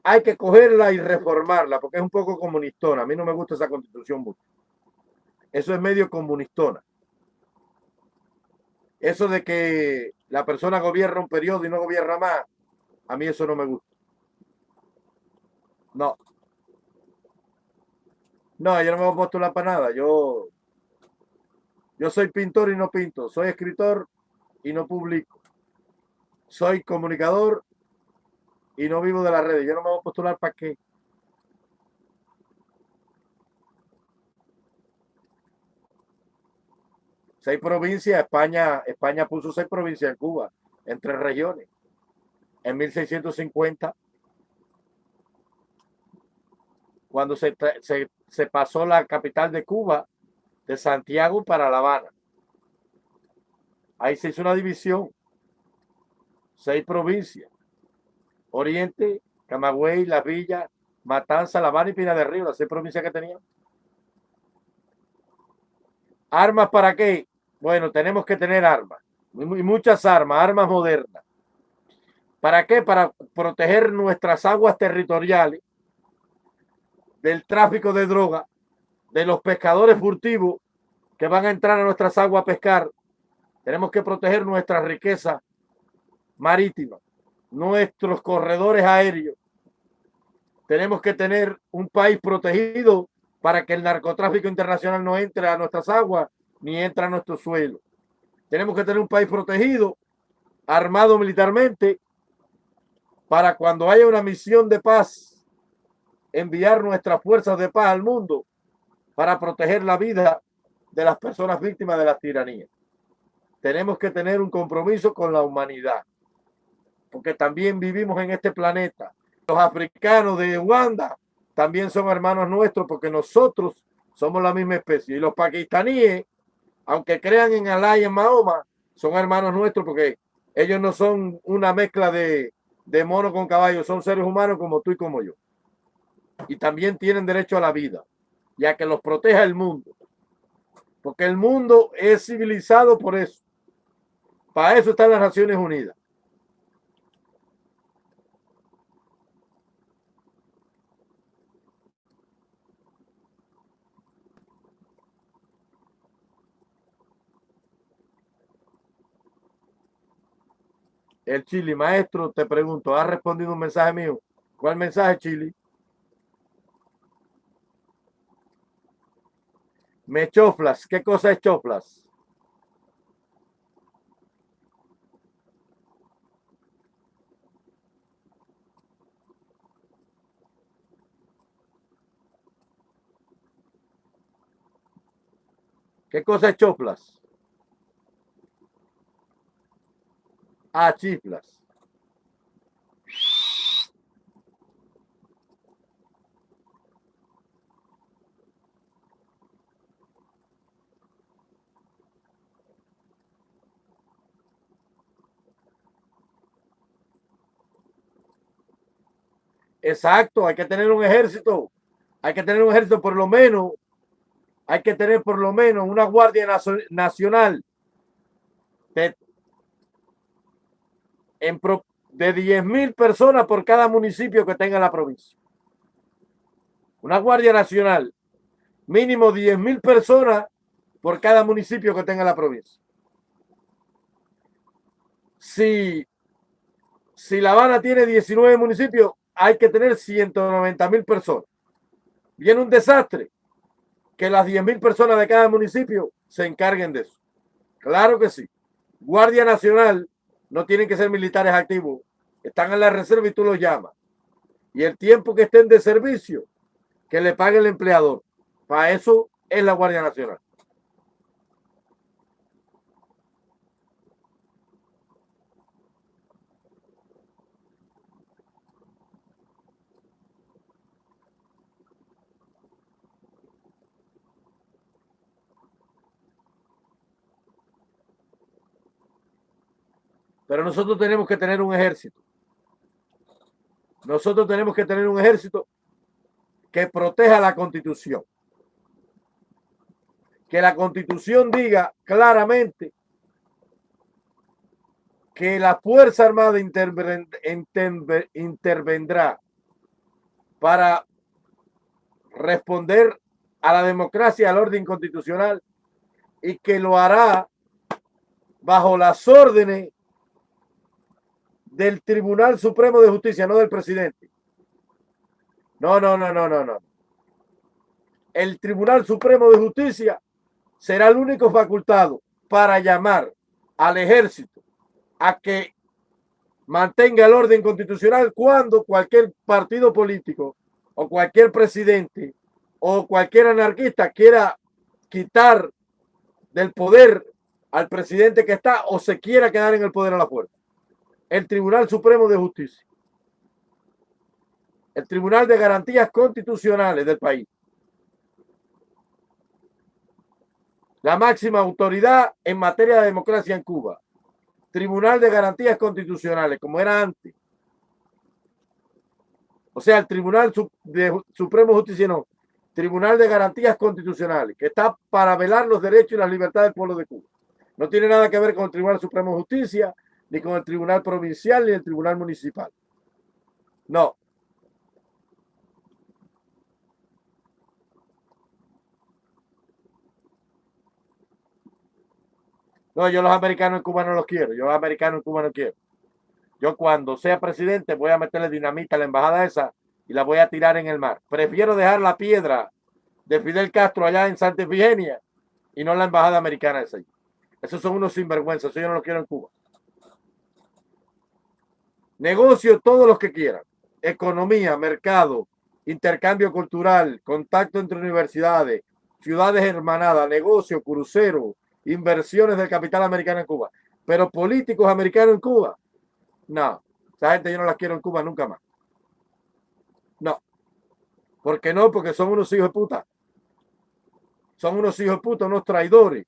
hay que cogerla y reformarla porque es un poco comunistona. A mí no me gusta esa constitución mucho. Eso es medio comunistona. Eso de que la persona gobierna un periodo y no gobierna más, a mí eso no me gusta. No. No, yo no me voy a postular para nada. Yo, yo soy pintor y no pinto. Soy escritor y no publico. Soy comunicador y no vivo de las redes. Yo no me voy a postular para qué. Seis provincias, España, España puso seis provincias en Cuba, en tres regiones. En 1650, cuando se, se, pasó la capital de Cuba, de Santiago para La Habana. Ahí se hizo una división, seis provincias, Oriente, Camagüey, La Villa, Matanza, La Habana y Pina de Río, las seis provincias que tenían. ¿Armas para qué? Bueno, tenemos que tener armas, y muchas armas, armas modernas. ¿Para qué? Para proteger nuestras aguas territoriales del tráfico de droga, de los pescadores furtivos que van a entrar a nuestras aguas a pescar. Tenemos que proteger nuestra riqueza marítima, nuestros corredores aéreos. Tenemos que tener un país protegido para que el narcotráfico internacional no entre a nuestras aguas ni entra a nuestro suelo. Tenemos que tener un país protegido, armado militarmente, para cuando haya una misión de paz, enviar nuestras fuerzas de paz al mundo para proteger la vida de las personas víctimas de la tiranía. tenemos que tener un compromiso con la humanidad, porque también vivimos en este planeta. Los africanos de Uganda también son hermanos nuestros porque nosotros somos la misma especie. Y los pakistaníes, aunque crean en Alá y en Mahoma, son hermanos nuestros porque ellos no son una mezcla de, de mono con caballo, son seres humanos como tú y como yo. Y también tienen derecho a la vida, ya que los proteja el mundo. Porque el mundo es civilizado por eso. Para eso están las Naciones Unidas. El Chili, maestro, te pregunto, ¿has respondido un mensaje mío? ¿Cuál mensaje, Chili? Me choflas. ¿Qué cosa es choflas? ¿Qué cosa es choflas? A chiflas. Exacto, hay que tener un ejército. Hay que tener un ejército por lo menos. Hay que tener por lo menos una guardia nacional en de 10 mil personas por cada municipio que tenga la provincia. Una Guardia Nacional, mínimo 10 mil personas por cada municipio que tenga la provincia. Si, si La Habana tiene 19 municipios, hay que tener 190 mil personas. Viene un desastre, que las 10 mil personas de cada municipio se encarguen de eso. Claro que sí. Guardia Nacional no tienen que ser militares activos, están en la reserva y tú los llamas. Y el tiempo que estén de servicio, que le pague el empleador. Para eso es la Guardia Nacional. Pero nosotros tenemos que tener un ejército. Nosotros tenemos que tener un ejército que proteja la constitución. Que la constitución diga claramente que la Fuerza Armada intervendrá para responder a la democracia, al orden constitucional y que lo hará bajo las órdenes del Tribunal Supremo de Justicia, no del presidente. No, no, no, no, no, no. El Tribunal Supremo de Justicia será el único facultado para llamar al ejército a que mantenga el orden constitucional cuando cualquier partido político o cualquier presidente o cualquier anarquista quiera quitar del poder al presidente que está o se quiera quedar en el poder a la fuerza el Tribunal Supremo de Justicia, el Tribunal de Garantías Constitucionales del país. La máxima autoridad en materia de democracia en Cuba. Tribunal de Garantías Constitucionales, como era antes. O sea, el Tribunal de Supremo de Justicia, no. Tribunal de Garantías Constitucionales, que está para velar los derechos y las libertades del pueblo de Cuba. No tiene nada que ver con el Tribunal Supremo de Justicia, ni con el Tribunal Provincial ni el Tribunal Municipal. No. No, yo los americanos en Cuba no los quiero. Yo los americanos en Cuba no quiero. Yo cuando sea presidente voy a meterle dinamita a la embajada esa y la voy a tirar en el mar. Prefiero dejar la piedra de Fidel Castro allá en Santa Efigenia y no la embajada americana esa. Esos son unos sinvergüenzas. Eso yo no los quiero en Cuba. Negocio todos los que quieran. Economía, mercado, intercambio cultural, contacto entre universidades, ciudades hermanadas, negocio, crucero, inversiones del capital americano en Cuba. Pero políticos americanos en Cuba, no. Esa gente yo no la quiero en Cuba nunca más. No. ¿Por qué no? Porque son unos hijos de puta. Son unos hijos de puta, unos traidores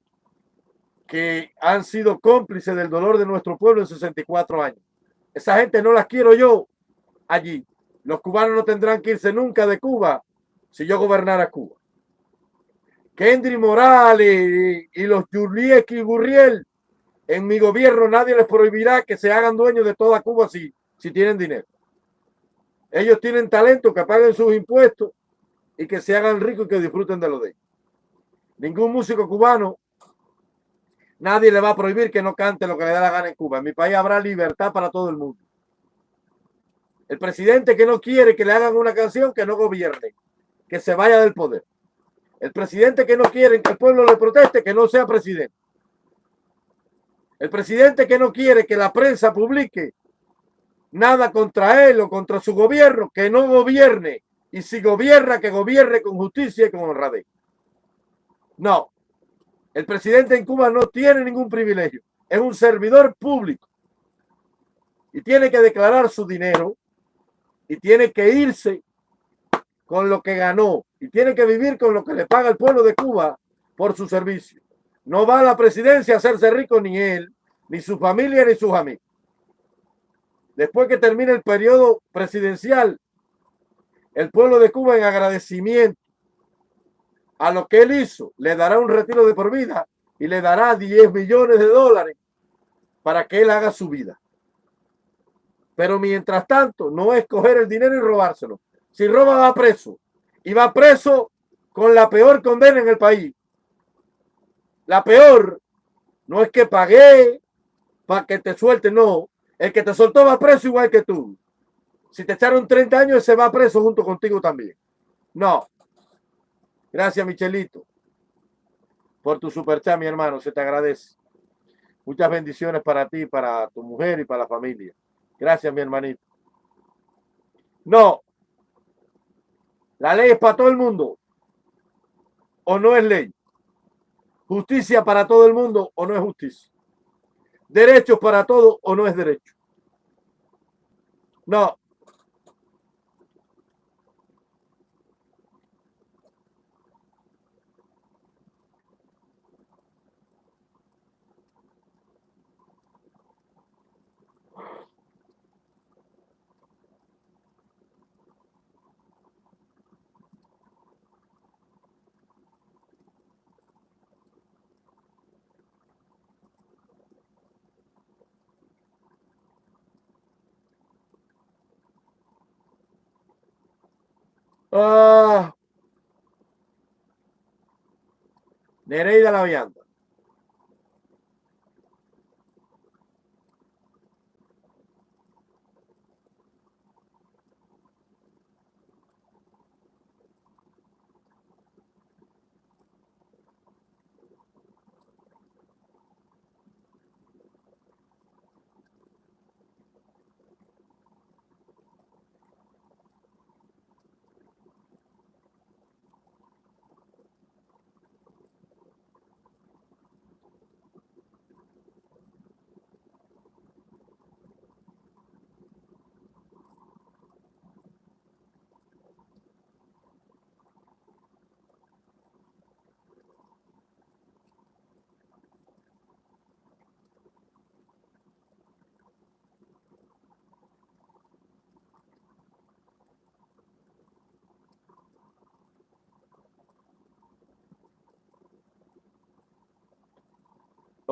que han sido cómplices del dolor de nuestro pueblo en 64 años. Esa gente no las quiero yo allí. Los cubanos no tendrán que irse nunca de Cuba si yo gobernara Cuba. Kendry Morales y, los Juliek y Gurriel, en mi gobierno nadie les prohibirá que se hagan dueños de toda Cuba si, si tienen dinero. Ellos tienen talento, que paguen sus impuestos y que se hagan ricos y que disfruten de lo de ellos. Ningún músico cubano, nadie le va a prohibir que no cante lo que le da la gana en Cuba. En mi país habrá libertad para todo el mundo. El presidente que no quiere que le hagan una canción, que no gobierne, que se vaya del poder. El presidente que no quiere que el pueblo le proteste, que no sea presidente. El presidente que no quiere que la prensa publique nada contra él o contra su gobierno, que no gobierne. Y si gobierna, que gobierne con justicia y con honradez. No. El presidente en Cuba no tiene ningún privilegio. Es un servidor público. Y tiene que declarar su dinero. Y tiene que irse con lo que ganó y tiene que vivir con lo que le paga el pueblo de Cuba por su servicio. No va a la presidencia a hacerse rico ni él, ni su familia, ni sus amigos. Después que termine el periodo presidencial, el pueblo de Cuba en agradecimiento a lo que él hizo, le dará un retiro de por vida y le dará 10 millones de dólares para que él haga su vida. Pero mientras tanto, no es coger el dinero y robárselo, si roba va preso y va preso con la peor condena en el país. La peor no es que pagué para que te suelte, no. El que te soltó va preso igual que tú. Si te echaron 30 años, se va preso junto contigo también. No. Gracias, Michelito, por tu superchat, mi hermano. Se te agradece. Muchas bendiciones para ti, para tu mujer y para la familia. Gracias, mi hermanito. No, ¿La ley es para todo el mundo o no es ley? ¿Justicia para todo el mundo o no es justicia? ¿Derechos para todo o no es derecho? No, Ah. Nereida la vianda.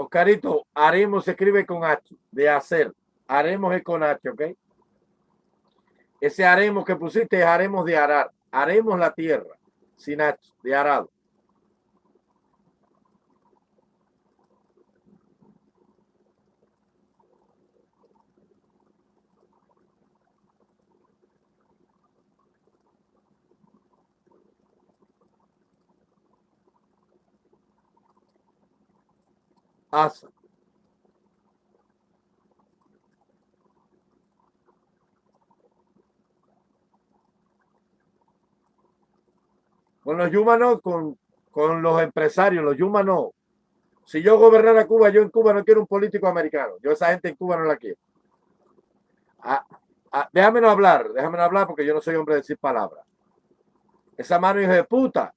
Oscarito, haremos se escribe con H, de hacer. Haremos es con H, ¿ok? Ese haremos que pusiste es haremos de arar. Haremos la tierra, sin H, de arado. Asa. Con los Yuma con, con los empresarios, los Yuma Si yo gobernara Cuba, yo en Cuba no quiero un político americano. Yo esa gente en Cuba no la quiero. Ah, ah, déjame no hablar, déjame no hablar porque yo no soy hombre de decir palabras. Esa mano hija de puta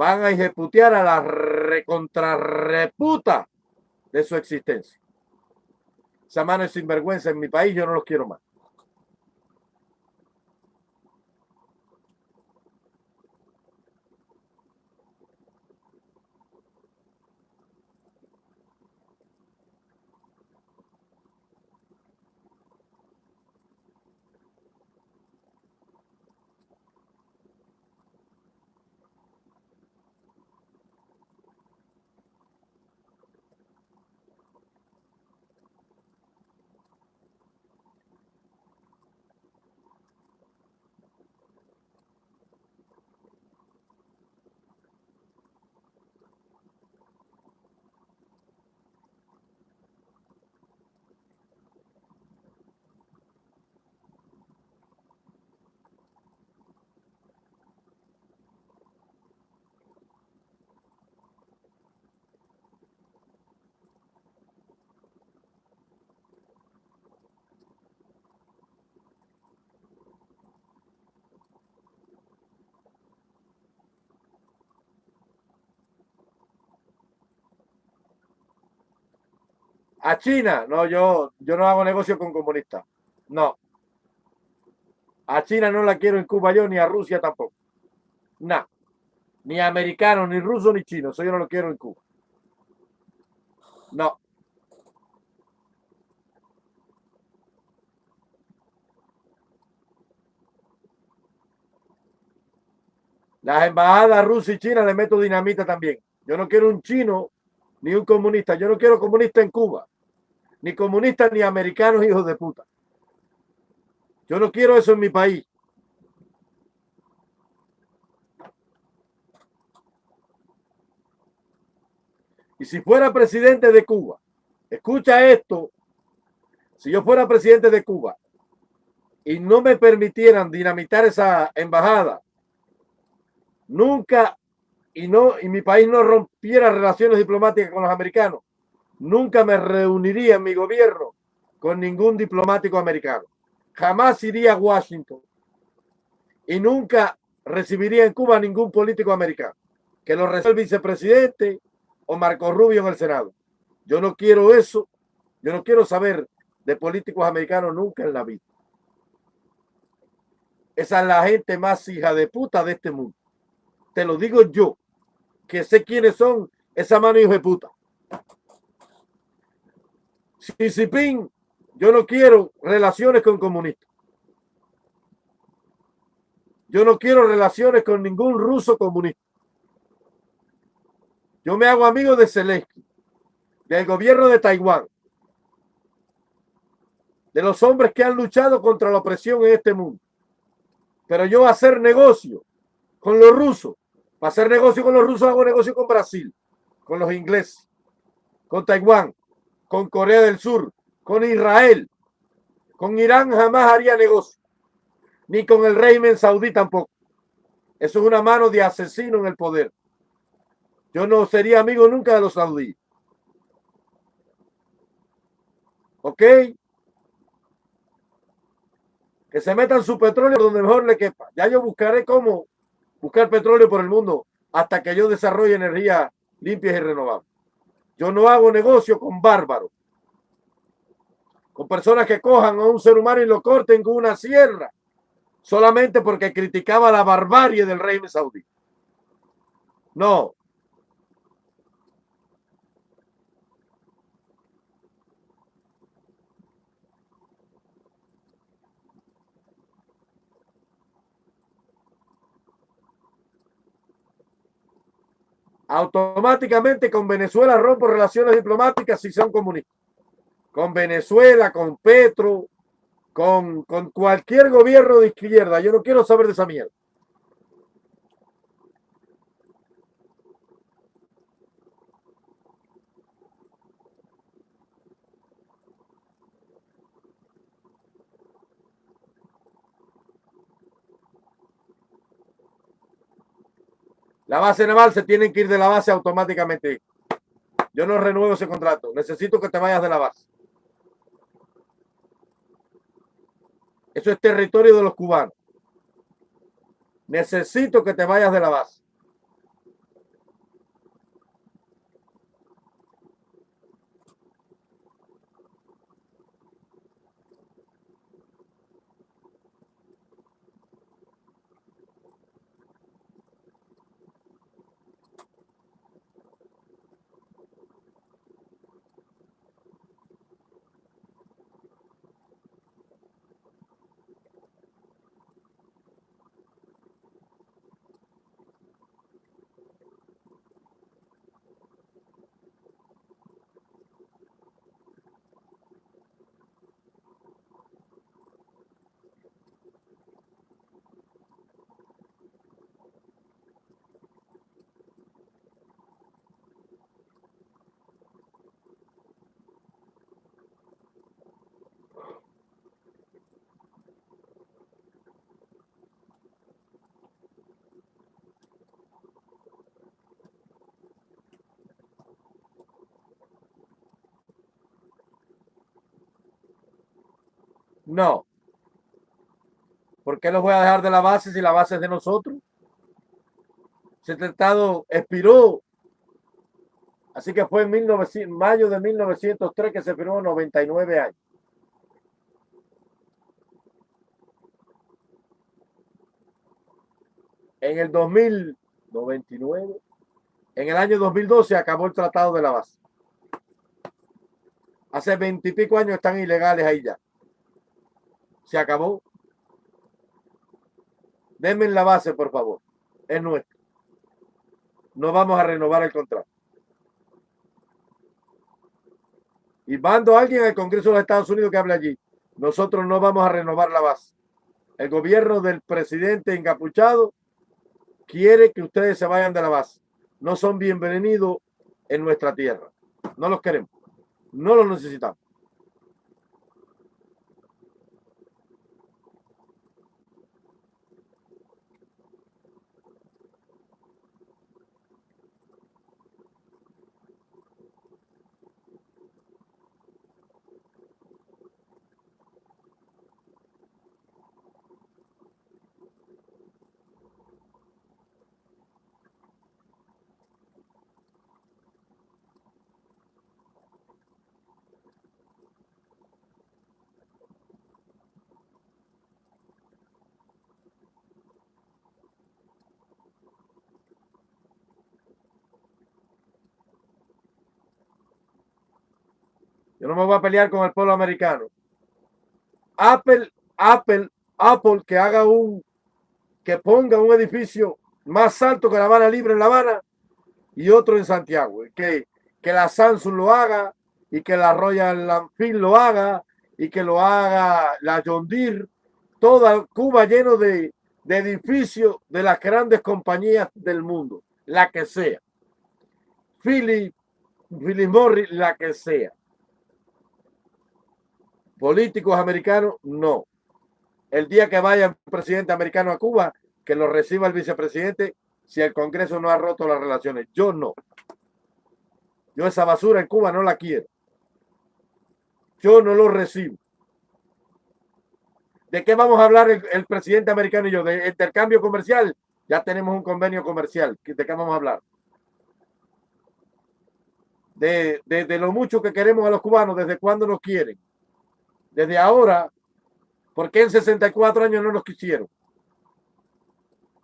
van a ejecutar a la recontrarreputa de su existencia. Esa mano es sinvergüenza en mi país, yo no los quiero más. A China, no, yo, yo no hago negocio con comunistas. No. A China no la quiero en Cuba yo, ni a Rusia tampoco. No. Ni americano, ni ruso, ni chino. Eso yo no lo quiero en Cuba. No. Las embajadas rusa y china le meto dinamita también. Yo no quiero un chino ni un comunista. Yo no quiero comunista en Cuba. Ni comunistas ni americanos hijos de puta. Yo no quiero eso en mi país. Y si fuera presidente de Cuba, escucha esto, si yo fuera presidente de Cuba y no me permitieran dinamitar esa embajada, nunca y no y mi país no rompiera relaciones diplomáticas con los americanos, nunca me reuniría en mi gobierno con ningún diplomático americano. Jamás iría a Washington y nunca recibiría en Cuba ningún político americano. Que lo reciba el vicepresidente o Marco Rubio en el Senado. Yo no quiero eso. Yo no quiero saber de políticos americanos nunca en la vida. Esa es la gente más hija de puta de este mundo. Te lo digo yo, que sé quiénes son esa mano hijo de puta. Si Ping, yo no quiero relaciones con comunistas. Yo no quiero relaciones con ningún ruso comunista. Yo me hago amigo de Zelensky, del gobierno de Taiwán, de los hombres que han luchado contra la opresión en este mundo. Pero yo hacer negocio con los rusos para hacer negocio con los rusos hago negocio con Brasil, con los ingleses, con Taiwán, con Corea del Sur, con Israel. Con Irán jamás haría negocio. Ni con el régimen saudí tampoco. Eso es una mano de asesino en el poder. Yo no sería amigo nunca de los saudíes. ¿Ok? Que se metan su petróleo donde mejor le quepa. Ya yo buscaré cómo buscar petróleo por el mundo hasta que yo desarrolle energía limpias y renovables. Yo no hago negocio con bárbaros, con personas que cojan a un ser humano y lo corten con una sierra, solamente porque criticaba la barbarie del régimen saudí. No, automáticamente con Venezuela rompo relaciones diplomáticas si son comunistas. Con Venezuela, con Petro, con, con cualquier gobierno de izquierda. Yo no quiero saber de esa mierda. La base naval se tienen que ir de la base automáticamente. Yo no renuevo ese contrato. Necesito que te vayas de la base. Eso es territorio de los cubanos. Necesito que te vayas de la base. No. ¿Por qué los voy a dejar de la base si la base es de nosotros? Ese tratado expiró. Así que fue en mayo de 1903 que se firmó 99 años. En el 2099, en el año 2012 acabó el tratado de la base. Hace veintipico años están ilegales ahí ya se acabó. Denme la base, por favor. Es nuestro. No vamos a renovar el contrato. Y mando a alguien al Congreso de los Estados Unidos que hable allí. Nosotros no vamos a renovar la base. El gobierno del presidente encapuchado quiere que ustedes se vayan de la base. No son bienvenidos en nuestra tierra. No los queremos. No los necesitamos. Yo no me voy a pelear con el pueblo americano. Apple, Apple, Apple que haga un, que ponga un edificio más alto que La Habana Libre en La Habana y otro en Santiago. Que, que la Samsung lo haga y que la Royal Enfield lo haga y que lo haga la John Deere. Toda Cuba lleno de, de edificios de las grandes compañías del mundo, la que sea. Philip, Philip Morris, la que sea políticos americanos, no. El día que vaya un presidente americano a Cuba, que lo reciba el vicepresidente si el Congreso no ha roto las relaciones. Yo no. Yo esa basura en Cuba no la quiero. Yo no lo recibo. ¿De qué vamos a hablar el, presidente americano y yo? ¿De intercambio comercial? Ya tenemos un convenio comercial. ¿De qué vamos a hablar? De, de lo mucho que queremos a los cubanos, desde cuándo nos quieren desde ahora, porque en 64 años no nos quisieron?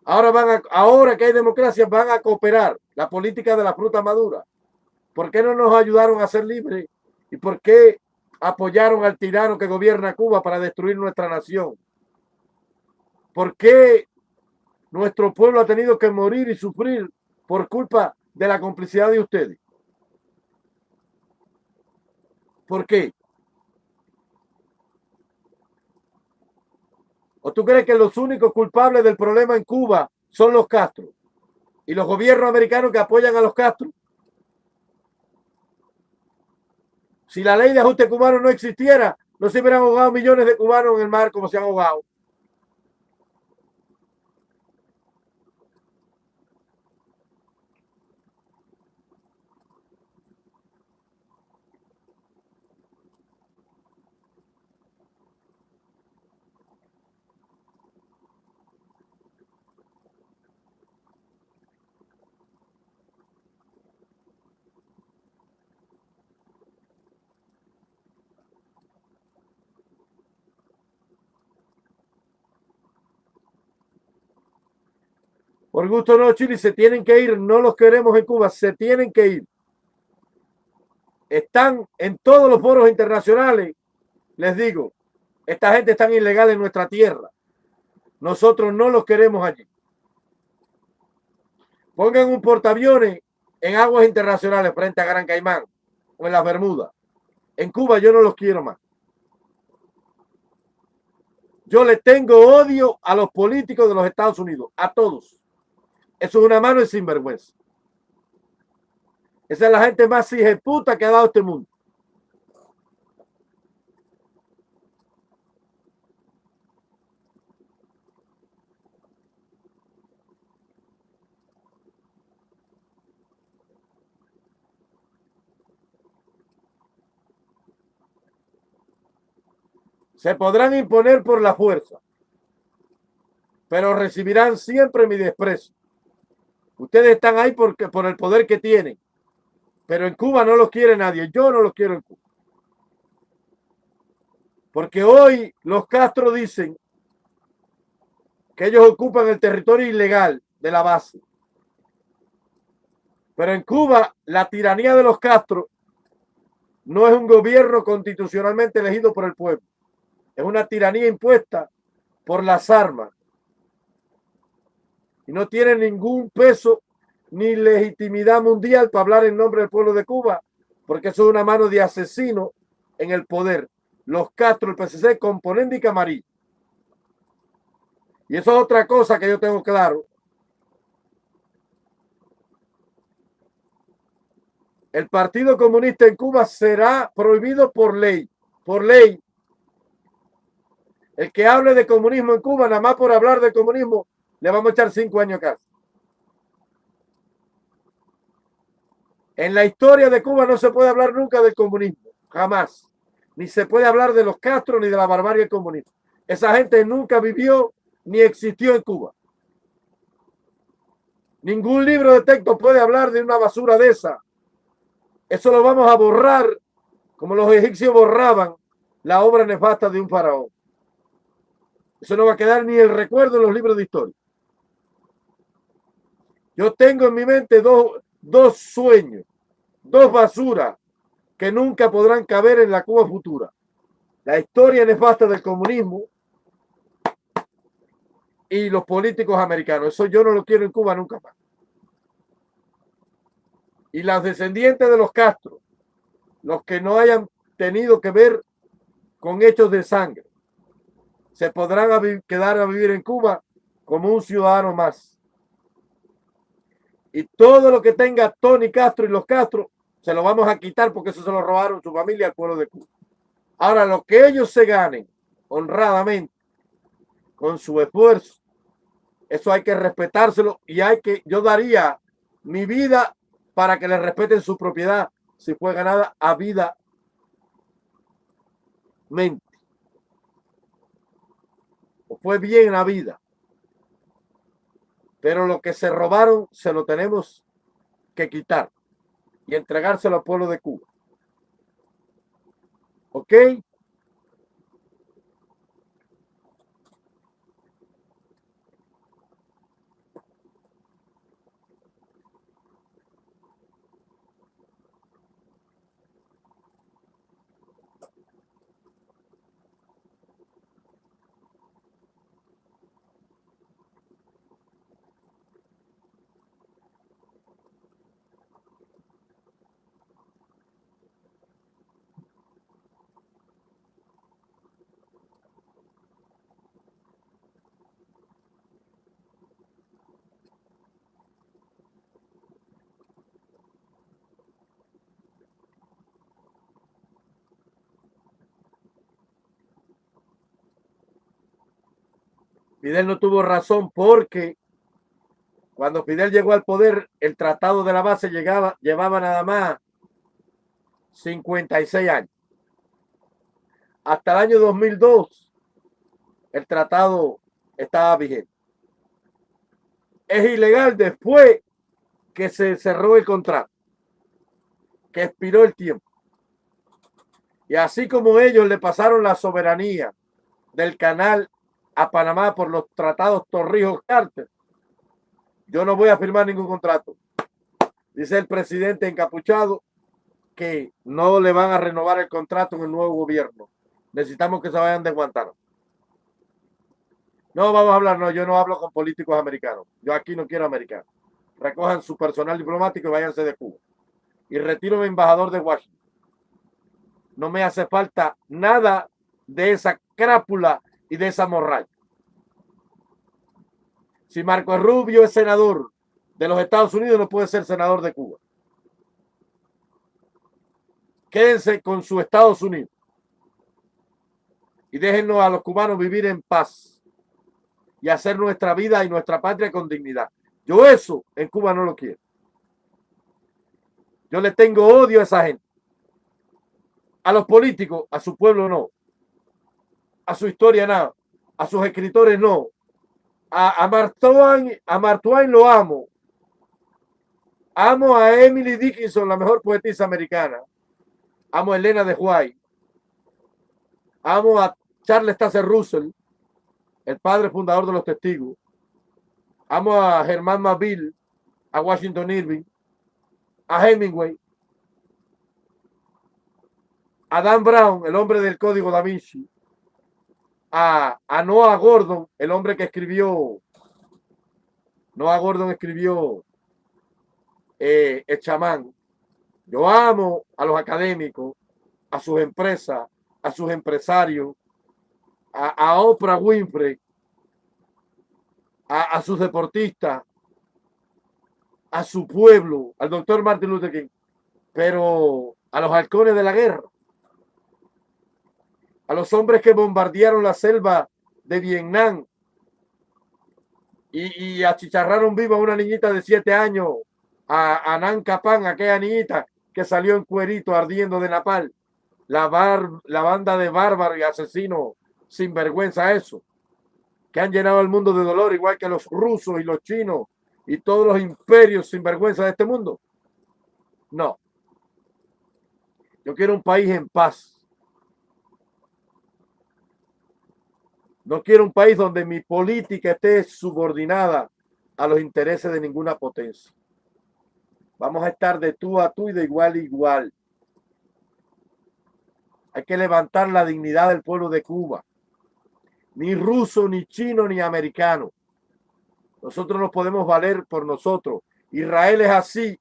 Ahora van a, ahora que hay democracia, van a cooperar la política de la fruta madura. ¿Por qué no nos ayudaron a ser libres? ¿Y por qué apoyaron al tirano que gobierna Cuba para destruir nuestra nación? ¿Por qué nuestro pueblo ha tenido que morir y sufrir por culpa de la complicidad de ustedes? ¿Por qué? ¿O tú crees que los únicos culpables del problema en Cuba son los Castro y los gobiernos americanos que apoyan a los Castro? Si la ley de ajuste cubano no existiera, no se hubieran ahogado millones de cubanos en el mar como se han ahogado. Por gusto no, Chile, se tienen que ir, no los queremos en Cuba, se tienen que ir. Están en todos los foros internacionales, les digo, esta gente está ilegal en nuestra tierra. Nosotros no los queremos allí. Pongan un portaaviones en aguas internacionales frente a Gran Caimán o en las Bermudas. En Cuba yo no los quiero más. Yo le tengo odio a los políticos de los Estados Unidos, a todos. Eso es una mano de sinvergüenza. Esa es la gente más puta que ha dado este mundo. Se podrán imponer por la fuerza, pero recibirán siempre mi desprecio. Ustedes están ahí porque, por el poder que tienen, pero en Cuba no los quiere nadie. Yo no los quiero en Cuba. Porque hoy los Castro dicen que ellos ocupan el territorio ilegal de la base. Pero en Cuba la tiranía de los Castro no es un gobierno constitucionalmente elegido por el pueblo. Es una tiranía impuesta por las armas. Y no tiene ningún peso ni legitimidad mundial para hablar en nombre del pueblo de Cuba, porque eso es una mano de asesino en el poder. Los Castro, el PCC, componente y camarí. Y eso es otra cosa que yo tengo claro. El Partido Comunista en Cuba será prohibido por ley, por ley, el que hable de comunismo en Cuba, nada más por hablar de comunismo, le vamos a echar cinco años acá. En la historia de Cuba no se puede hablar nunca del comunismo, jamás. Ni se puede hablar de los Castro ni de la barbarie comunista. Esa gente nunca vivió ni existió en Cuba. Ningún libro de texto puede hablar de una basura de esa. Eso lo vamos a borrar como los egipcios borraban la obra nefasta de un faraón. Eso no va a quedar ni el recuerdo en los libros de historia. Yo tengo en mi mente dos, dos sueños, dos basuras que nunca podrán caber en la Cuba futura. La historia nefasta del comunismo y los políticos americanos. Eso yo no lo quiero en Cuba nunca más. Y las descendientes de los Castro, los que no hayan tenido que ver con hechos de sangre, se podrán quedar a vivir en Cuba como un ciudadano más. Y todo lo que tenga Tony Castro y los Castro, se lo vamos a quitar porque eso se lo robaron su familia al pueblo de Cuba. Ahora, lo que ellos se ganen honradamente, con su esfuerzo, eso hay que respetárselo y hay que, yo daría mi vida para que le respeten su propiedad si fue ganada a vida mente o fue bien la vida. Pero lo que se robaron se lo tenemos que quitar y entregárselo al pueblo de Cuba. ¿Ok? Fidel no tuvo razón porque cuando Fidel llegó al poder, el tratado de la base llegaba, llevaba nada más 56 años. Hasta el año 2002, el tratado estaba vigente. Es ilegal después que se cerró el contrato, que expiró el tiempo. Y así como ellos le pasaron la soberanía del canal a Panamá por los tratados Torrijos Carter. Yo no voy a firmar ningún contrato. Dice el presidente encapuchado que no le van a renovar el contrato en el nuevo gobierno. Necesitamos que se vayan de Guantánamo. No, vamos a hablar, no, yo no hablo con políticos americanos. Yo aquí no quiero americanos. Recojan su personal diplomático y váyanse de Cuba. Y retiro mi embajador de Washington. No me hace falta nada de esa crápula y de esa morral. Si Marco Rubio es senador de los Estados Unidos, no puede ser senador de Cuba. Quédense con su Estados Unidos y déjenos a los cubanos vivir en paz y hacer nuestra vida y nuestra patria con dignidad. Yo eso en Cuba no lo quiero. Yo le tengo odio a esa gente. A los políticos, a su pueblo no. A su historia nada. A sus escritores no a, a, Martwain, a Martwain lo amo. Amo a Emily Dickinson, la mejor poetisa americana. Amo a Elena de White. Amo a Charles Tasser Russell, el padre fundador de los testigos. Amo a Germán Maville, a Washington Irving, a Hemingway, a Dan Brown, el hombre del código da Vinci, a, Noah Gordon, el hombre que escribió, Noah Gordon escribió eh, El chamán. Yo amo a los académicos, a sus empresas, a sus empresarios, a, Oprah Winfrey, a, a, sus deportistas, a su pueblo, al doctor Martin Luther King, pero a los halcones de la guerra a los hombres que bombardearon la selva de Vietnam y, achicharraron viva a una niñita de siete años, a, a Nan aquella niñita que salió en cuerito ardiendo de napal. La banda de bárbaros y asesinos sin vergüenza eso, que han llenado el mundo de dolor, igual que los rusos y los chinos y todos los imperios sin vergüenza de este mundo. No. Yo quiero un país en paz No quiero un país donde mi política esté subordinada a los intereses de ninguna potencia. Vamos a estar de tú a tú y de igual a igual. Hay que levantar la dignidad del pueblo de Cuba. Ni ruso, ni chino, ni americano. Nosotros nos podemos valer por nosotros. Israel es así.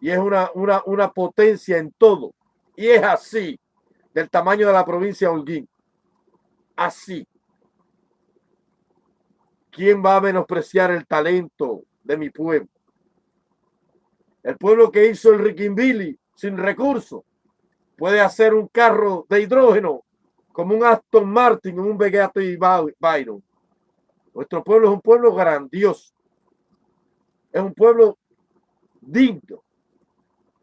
Y es una, una, una potencia en todo. Y es así, del tamaño de la provincia de Holguín así. ¿Quién va a menospreciar el talento de mi pueblo? El pueblo que hizo el Riquimbili sin recursos puede hacer un carro de hidrógeno como un Aston Martin, un y Byron. Nuestro pueblo es un pueblo grandioso. Es un pueblo digno.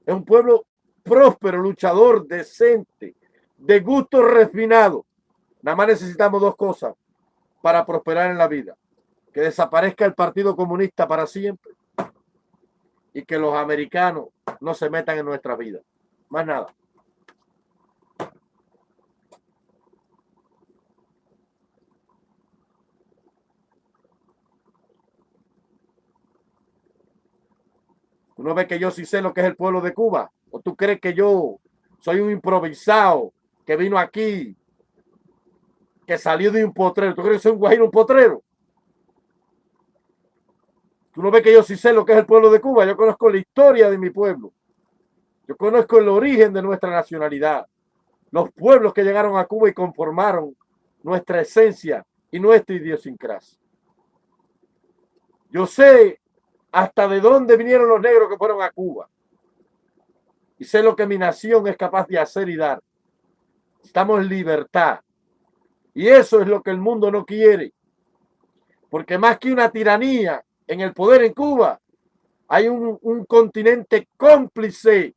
Es un pueblo próspero, luchador, decente, de gusto refinado. Nada más necesitamos dos cosas para prosperar en la vida. Que desaparezca el Partido Comunista para siempre y que los americanos no se metan en nuestra vida. Más nada. Uno ve que yo sí sé lo que es el pueblo de Cuba. ¿O tú crees que yo soy un improvisado que vino aquí que salió de un potrero. ¿Tú crees que soy un guajiro, un potrero? Tú no ves que yo sí sé lo que es el pueblo de Cuba. Yo conozco la historia de mi pueblo. Yo conozco el origen de nuestra nacionalidad. Los pueblos que llegaron a Cuba y conformaron nuestra esencia y nuestra idiosincrasia. Yo sé hasta de dónde vinieron los negros que fueron a Cuba. Y sé lo que mi nación es capaz de hacer y dar. Estamos en libertad. Y eso es lo que el mundo no quiere. Porque más que una tiranía en el poder en Cuba, hay un, continente cómplice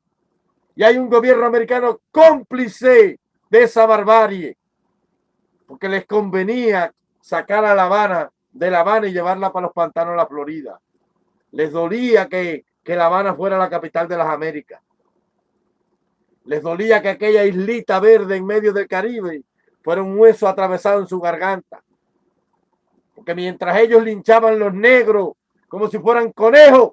y hay un gobierno americano cómplice de esa barbarie. Porque les convenía sacar a La Habana de La Habana y llevarla para los pantanos de la Florida. Les dolía que, que La Habana fuera la capital de las Américas. Les dolía que aquella islita verde en medio del Caribe fuera un hueso atravesado en su garganta. Porque mientras ellos linchaban los negros como si fueran conejos.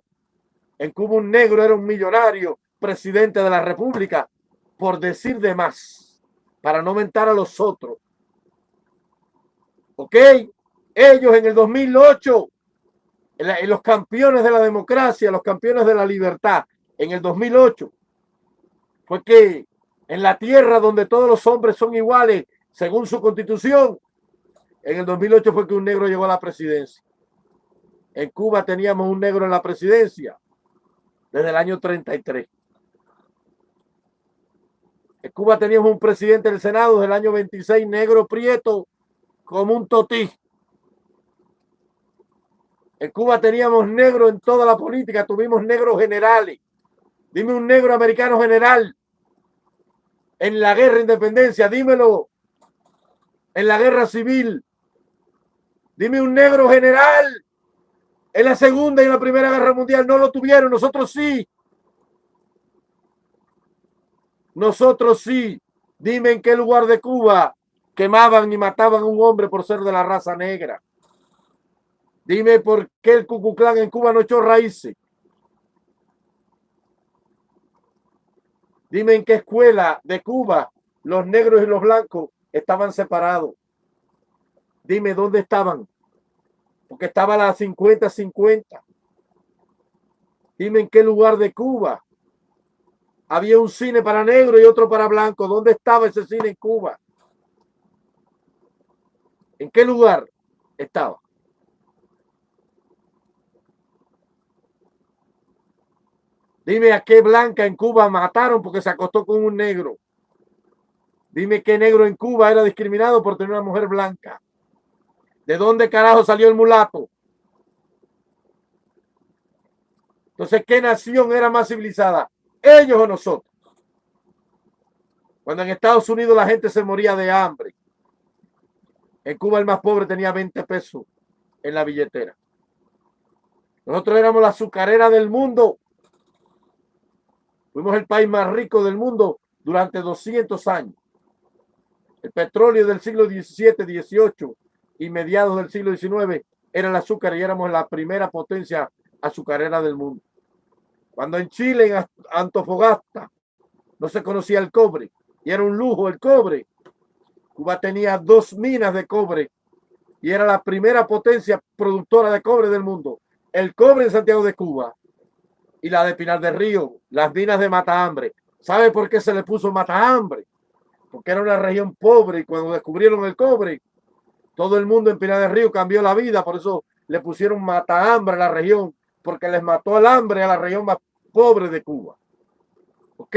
En Cuba un negro era un millonario, presidente de la república, por decir de más, para no mentar a los otros. ¿Ok? Ellos en el 2008, en los campeones de la democracia, los campeones de la libertad, en el 2008, fue que en la tierra donde todos los hombres son iguales, según su constitución, en el 2008 fue que un negro llegó a la presidencia. En Cuba teníamos un negro en la presidencia desde el año 33. En Cuba teníamos un presidente del Senado desde el año 26, negro prieto, como un totí. En Cuba teníamos negro en toda la política, tuvimos negros generales. Dime un negro americano general en la guerra de independencia, dímelo. En la guerra civil, dime un negro general. En la segunda y en la primera guerra mundial no lo tuvieron, nosotros sí. Nosotros sí. Dime en qué lugar de Cuba quemaban y mataban a un hombre por ser de la raza negra. Dime por qué el Cucuclán en Cuba no echó raíces. Dime en qué escuela de Cuba los negros y los blancos estaban separados. Dime dónde estaban. Porque estaba la 50-50. Dime en qué lugar de Cuba había un cine para negro y otro para blanco. ¿Dónde estaba ese cine en Cuba? ¿En qué lugar estaba? Dime a qué blanca en Cuba mataron porque se acostó con un negro. Dime qué negro en Cuba era discriminado por tener una mujer blanca. ¿De dónde carajo salió el mulato? Entonces, ¿qué nación era más civilizada? ¿Ellos o nosotros? Cuando en Estados Unidos la gente se moría de hambre. En Cuba el más pobre tenía 20 pesos en la billetera. Nosotros éramos la azucarera del mundo Fuimos el país más rico del mundo durante 200 años. El petróleo del siglo XVII, XVIII y mediados del siglo XIX era el azúcar y éramos la primera potencia azucarera del mundo. Cuando en Chile, en Antofagasta, no se conocía el cobre y era un lujo el cobre. Cuba tenía dos minas de cobre y era la primera potencia productora de cobre del mundo. El cobre en Santiago de Cuba y la de Pinar del Río, las minas de Matahambre. ¿Sabe por qué se le puso Matahambre? Porque era una región pobre y cuando descubrieron el cobre, todo el mundo en Pinar del Río cambió la vida, por eso le pusieron Matahambre a la región, porque les mató el hambre a la región más pobre de Cuba. ¿Ok?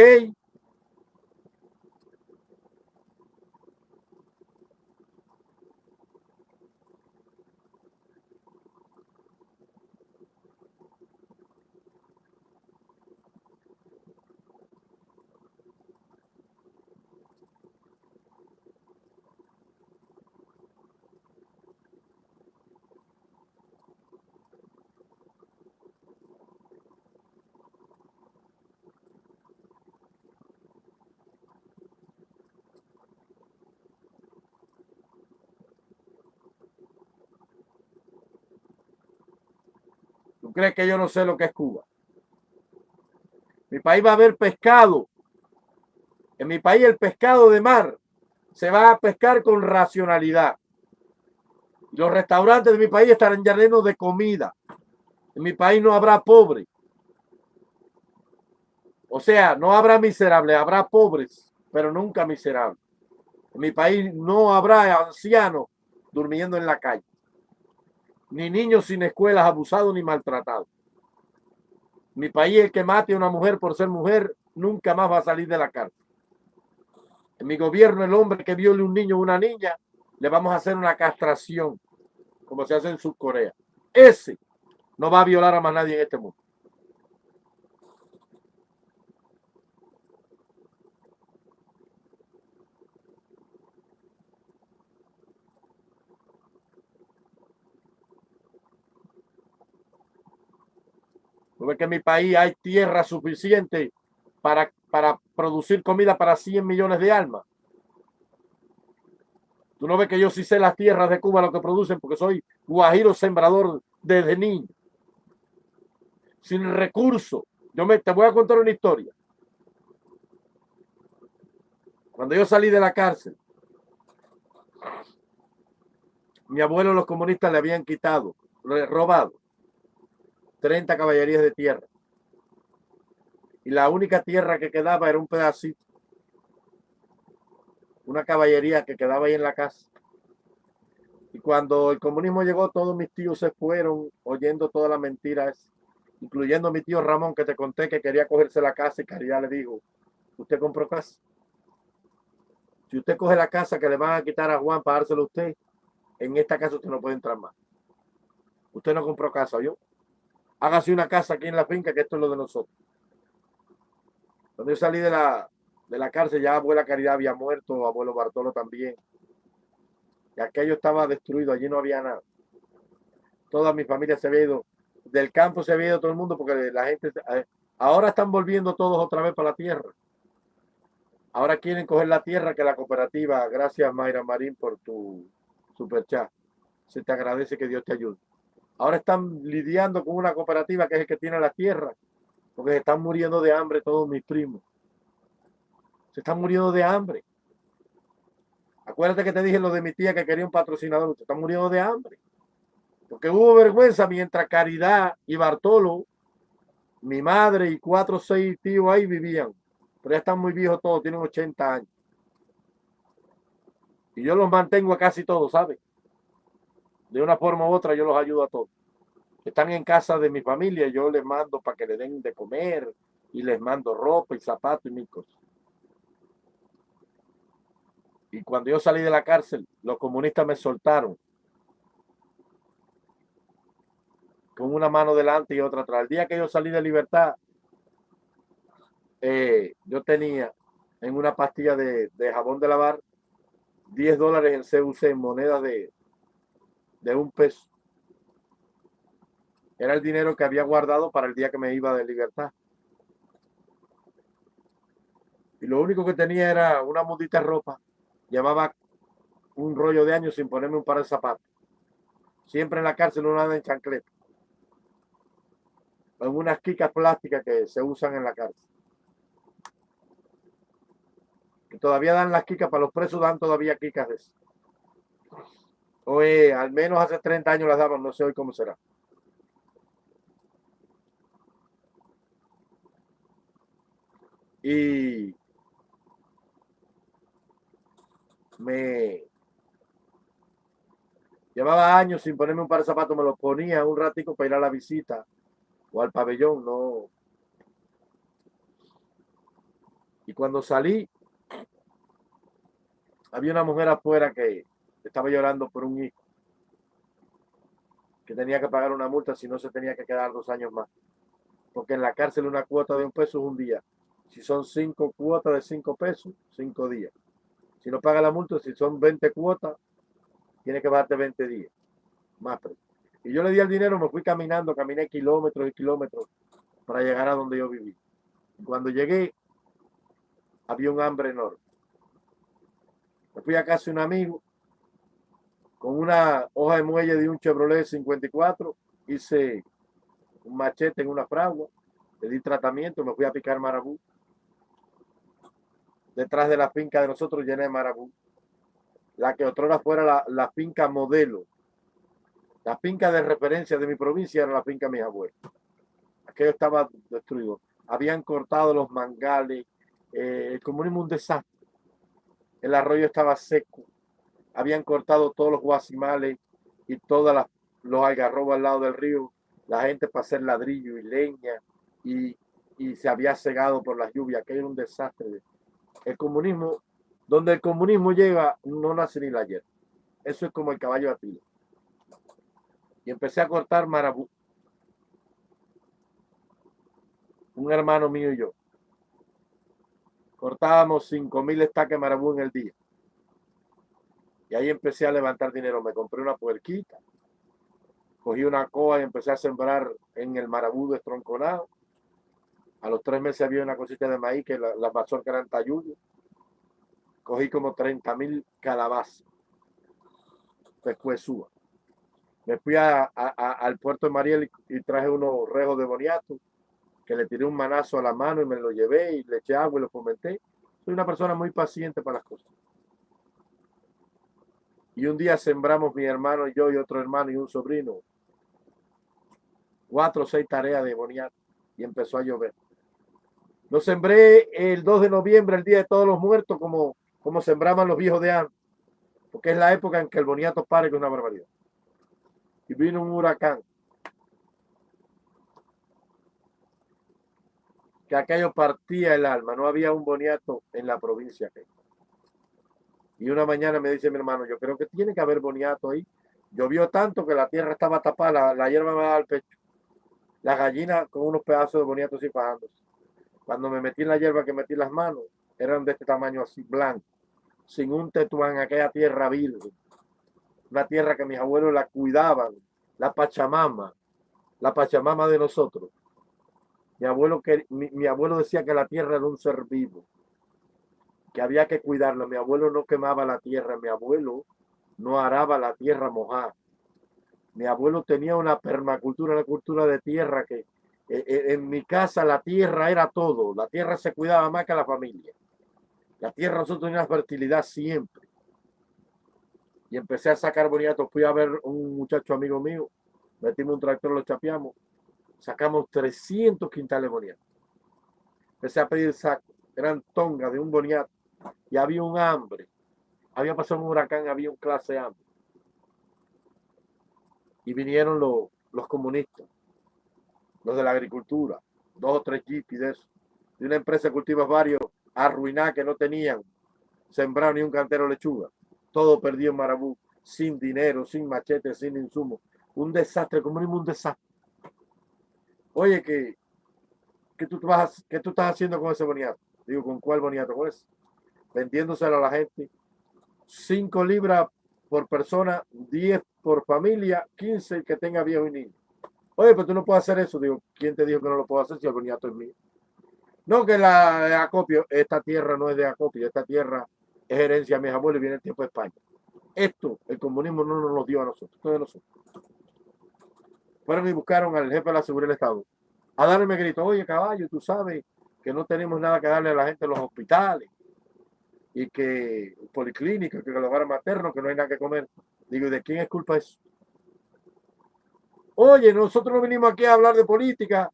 Crees que yo no sé lo que es Cuba? Mi país va a haber pescado. En mi país el pescado de mar se va a pescar con racionalidad. Los restaurantes de mi país estarán llenos de comida. En mi país no habrá pobre. O sea, no habrá miserable, habrá pobres, pero nunca miserables. En mi país no habrá ancianos durmiendo en la calle ni niños sin escuelas abusados ni maltratados. Mi país, el que mate a una mujer por ser mujer, nunca más va a salir de la cárcel. En mi gobierno, el hombre que viole un niño o una niña, le vamos a hacer una castración, como se hace en Corea. Ese no va a violar a más nadie en este mundo. ¿Tú ves que en mi país hay tierra suficiente para, para producir comida para 100 millones de almas? Tú no ves que yo sí sé las tierras de Cuba lo que producen porque soy guajiro sembrador desde niño. sin recursos. Yo me, te voy a contar una historia. Cuando yo salí de la cárcel, mi abuelo los comunistas le habían quitado, robado 30 caballerías de tierra. Y la única tierra que quedaba era un pedacito. Una caballería que quedaba ahí en la casa. Y cuando el comunismo llegó, todos mis tíos se fueron oyendo todas las mentiras, incluyendo mi tío Ramón, que te conté que quería cogerse la casa y Caridad le dijo, ¿usted compró casa? Si usted coge la casa que le van a quitar a Juan para dárselo a usted, en esta casa usted no puede entrar más. Usted no compró casa, yo. Hágase una casa aquí en la finca, que esto es lo de nosotros. Cuando yo salí de la, de la cárcel, ya abuela Caridad había muerto, abuelo Bartolo también. Y aquello estaba destruido, allí no había nada. Toda mi familia se había ido, del campo se había ido todo el mundo porque la gente, eh, ahora están volviendo todos otra vez para la tierra. Ahora quieren coger la tierra que la cooperativa, gracias Mayra Marín por tu super chat. Se te agradece que Dios te ayude. Ahora están lidiando con una cooperativa que es el que tiene la tierra, porque se están muriendo de hambre todos mis primos. Se están muriendo de hambre. Acuérdate que te dije lo de mi tía que quería un patrocinador. Se están muriendo de hambre. Porque hubo vergüenza mientras Caridad y Bartolo, mi madre y cuatro o seis tíos ahí vivían. Pero ya están muy viejos todos, tienen 80 años. Y yo los mantengo a casi todos, ¿sabes? De una forma u otra yo los ayudo a todos. Están en casa de mi familia, yo les mando para que le den de comer y les mando ropa y zapatos y mil cosas. Y cuando yo salí de la cárcel, los comunistas me soltaron con una mano delante y otra atrás. El día que yo salí de libertad, eh, yo tenía en una pastilla de, de, jabón de lavar 10 dólares en CUC en moneda de, de un peso. Era el dinero que había guardado para el día que me iba de libertad. Y lo único que tenía era una mudita ropa. Llevaba un rollo de años sin ponerme un par de zapatos. Siempre en la cárcel no nada en chancleta. En unas quicas plásticas que se usan en la cárcel. Que todavía dan las quicas, para los presos dan todavía quicas de eso. Oye, al menos hace 30 años las daban, no sé hoy cómo será. Y me llevaba años sin ponerme un par de zapatos, me los ponía un ratico para ir a la visita o al pabellón, no. Y cuando salí, había una mujer afuera que estaba llorando por un hijo que tenía que pagar una multa si no se tenía que quedar dos años más. Porque en la cárcel una cuota de un peso es un día. Si son cinco cuotas de cinco pesos, cinco días. Si no paga la multa, si son 20 cuotas, tiene que pagarte 20 días. Más Y yo le di el dinero, me fui caminando, caminé kilómetros y kilómetros para llegar a donde yo viví. Cuando llegué, había un hambre enorme. Me fui a casa de un amigo con una hoja de muelle de un Chevrolet 54, hice un machete en una fragua, le di tratamiento, me fui a picar marabú. Detrás de la finca de nosotros llené de marabú. La que otrora fuera la, la finca modelo. La finca de referencia de mi provincia era la finca de mis abuelos. Aquello estaba destruido. Habían cortado los mangales, eh, el comunismo un desastre. El arroyo estaba seco habían cortado todos los guasimales y todos los algarrobos al lado del río, la gente para hacer ladrillo y leña y, se había cegado por las lluvias, que era un desastre. El comunismo, donde el comunismo llega, no nace ni la hierba. Eso es como el caballo de Atila. Y empecé a cortar marabú. Un hermano mío y yo. Cortábamos cinco mil estaques marabú en el día. Y ahí empecé a levantar dinero. Me compré una puerquita, cogí una coa y empecé a sembrar en el marabú estronconado. A los tres meses había una cosita de maíz que las la que eran tayuyos. Cogí como 30 mil calabazas. Pescuezúa. me fui al puerto de Mariel y, traje unos rejos de boniato, que le tiré un manazo a la mano y me lo llevé y le eché agua y lo fomenté. Soy una persona muy paciente para las cosas. Y un día sembramos mi hermano y yo y otro hermano y un sobrino cuatro o seis tareas de boniato y empezó a llover. Lo sembré el 2 de noviembre, el Día de Todos los Muertos, como, como sembraban los viejos de antes, porque es la época en que el boniato pare con una barbaridad. Y vino un huracán. Que aquello partía el alma, no había un boniato en la provincia. Y una mañana me dice mi hermano, yo creo que tiene que haber boniato ahí. Llovió tanto que la tierra estaba tapada, la, hierba me daba al pecho. La gallina con unos pedazos de boniato así bajándose. Cuando me metí en la hierba que metí las manos, eran de este tamaño así, blanco, sin un tetuán, aquella tierra virgen. Una tierra que mis abuelos la cuidaban, la Pachamama, la Pachamama de nosotros. Mi abuelo, que, mi, abuelo decía que la tierra era un ser vivo, que había que cuidarla. Mi abuelo no quemaba la tierra, mi abuelo no araba la tierra mojada. Mi abuelo tenía una permacultura, una cultura de tierra que eh, eh, en mi casa la tierra era todo. La tierra se cuidaba más que la familia. La tierra nosotros teníamos fertilidad siempre. Y empecé a sacar boniatos. Fui a ver un muchacho amigo mío. Metimos un tractor, lo chapeamos. Sacamos 300 quintales boniatos. Empecé a pedir saco. Eran tongas de un boniato. Y había un hambre. Había pasado un huracán, había un clase hambre y vinieron los, los comunistas, los de la agricultura, dos o tres jeeps de eso, de una empresa de cultivos varios, arruinada que no tenían sembrado ni un cantero lechuga, todo perdido en Marabú, sin dinero, sin machete, sin insumos, un desastre, el comunismo un desastre. Oye, que, tú, vas, ¿qué tú estás haciendo con ese boniato? Digo, ¿con cuál boniato? Pues vendiéndoselo a la gente. Cinco libras por persona, 10 por familia, 15 que tenga viejo y niño. Oye, pero tú no puedes hacer eso. Digo, ¿quién te dijo que no lo puedo hacer si el boniato es mío? No que la de acopio, esta tierra no es de acopio, esta tierra es herencia de mis abuelos y viene el tiempo de España. Esto, el comunismo no nos lo dio a nosotros, todos nosotros. Fueron y buscaron al jefe de la seguridad del Estado a darme grito, oye caballo, tú sabes que no tenemos nada que darle a la gente en los hospitales y que policlínica, que el hogar materno, que no hay nada que comer. Digo, ¿de quién es culpa eso? Oye, nosotros no vinimos aquí a hablar de política,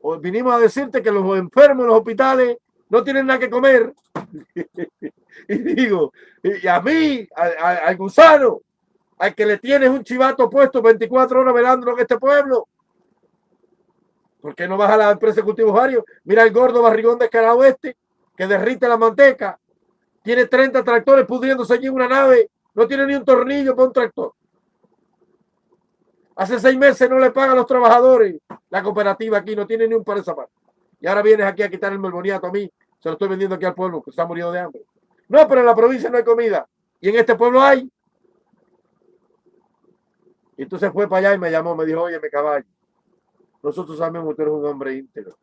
o vinimos a decirte que los enfermos en los hospitales no tienen nada que comer. y digo, y a mí, al gusano, al que le tienes un chivato puesto 24 horas velando en este pueblo, ¿por qué no vas a la empresa de cultivos varios? Mira el gordo barrigón de Carao este, que derrite la manteca tiene 30 tractores pudriéndose allí en una nave, no tiene ni un tornillo para un tractor. Hace seis meses no le pagan los trabajadores. La cooperativa aquí no tiene ni un par de zapatos. Y ahora vienes aquí a quitarme el boniato a mí. Se lo estoy vendiendo aquí al pueblo que está muriendo de hambre. No, pero en la provincia no hay comida. Y en este pueblo hay. Entonces fue para allá y me llamó, me dijo, oye, me caballo. Nosotros sabemos que tú eres un hombre íntegro.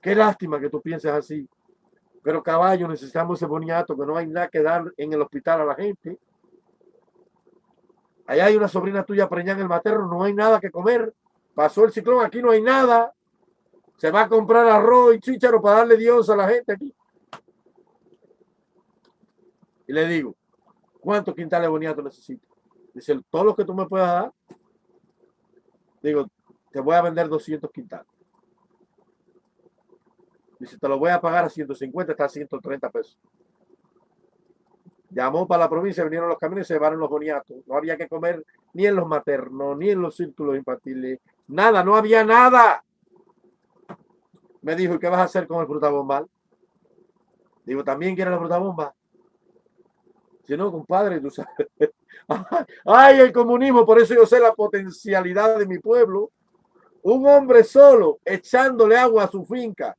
Qué lástima que tú pienses así. Pero caballo, necesitamos ese boniato, que no hay nada que dar en el hospital a la gente. Allá hay una sobrina tuya preñada en el materno, no hay nada que comer. Pasó el ciclón, aquí no hay nada. Se va a comprar arroz y chícharo para darle Dios a la gente aquí. Y le digo, ¿cuántos quintales de boniato necesito? Dice, todo lo que tú me puedas dar. Digo, te voy a vender 200 quintales. Dice, te lo voy a pagar a 150, está a 130 pesos. Llamó para la provincia, vinieron los camiones y se llevaron los boniatos. No había que comer ni en los maternos, ni en los círculos infantiles. Nada, no había nada. Me dijo, ¿y qué vas a hacer con el frutabombal? Digo, ¿también quieres la frutabomba? Si no, compadre, tú sabes. Ay, el comunismo, por eso yo sé la potencialidad de mi pueblo. Un hombre solo echándole agua a su finca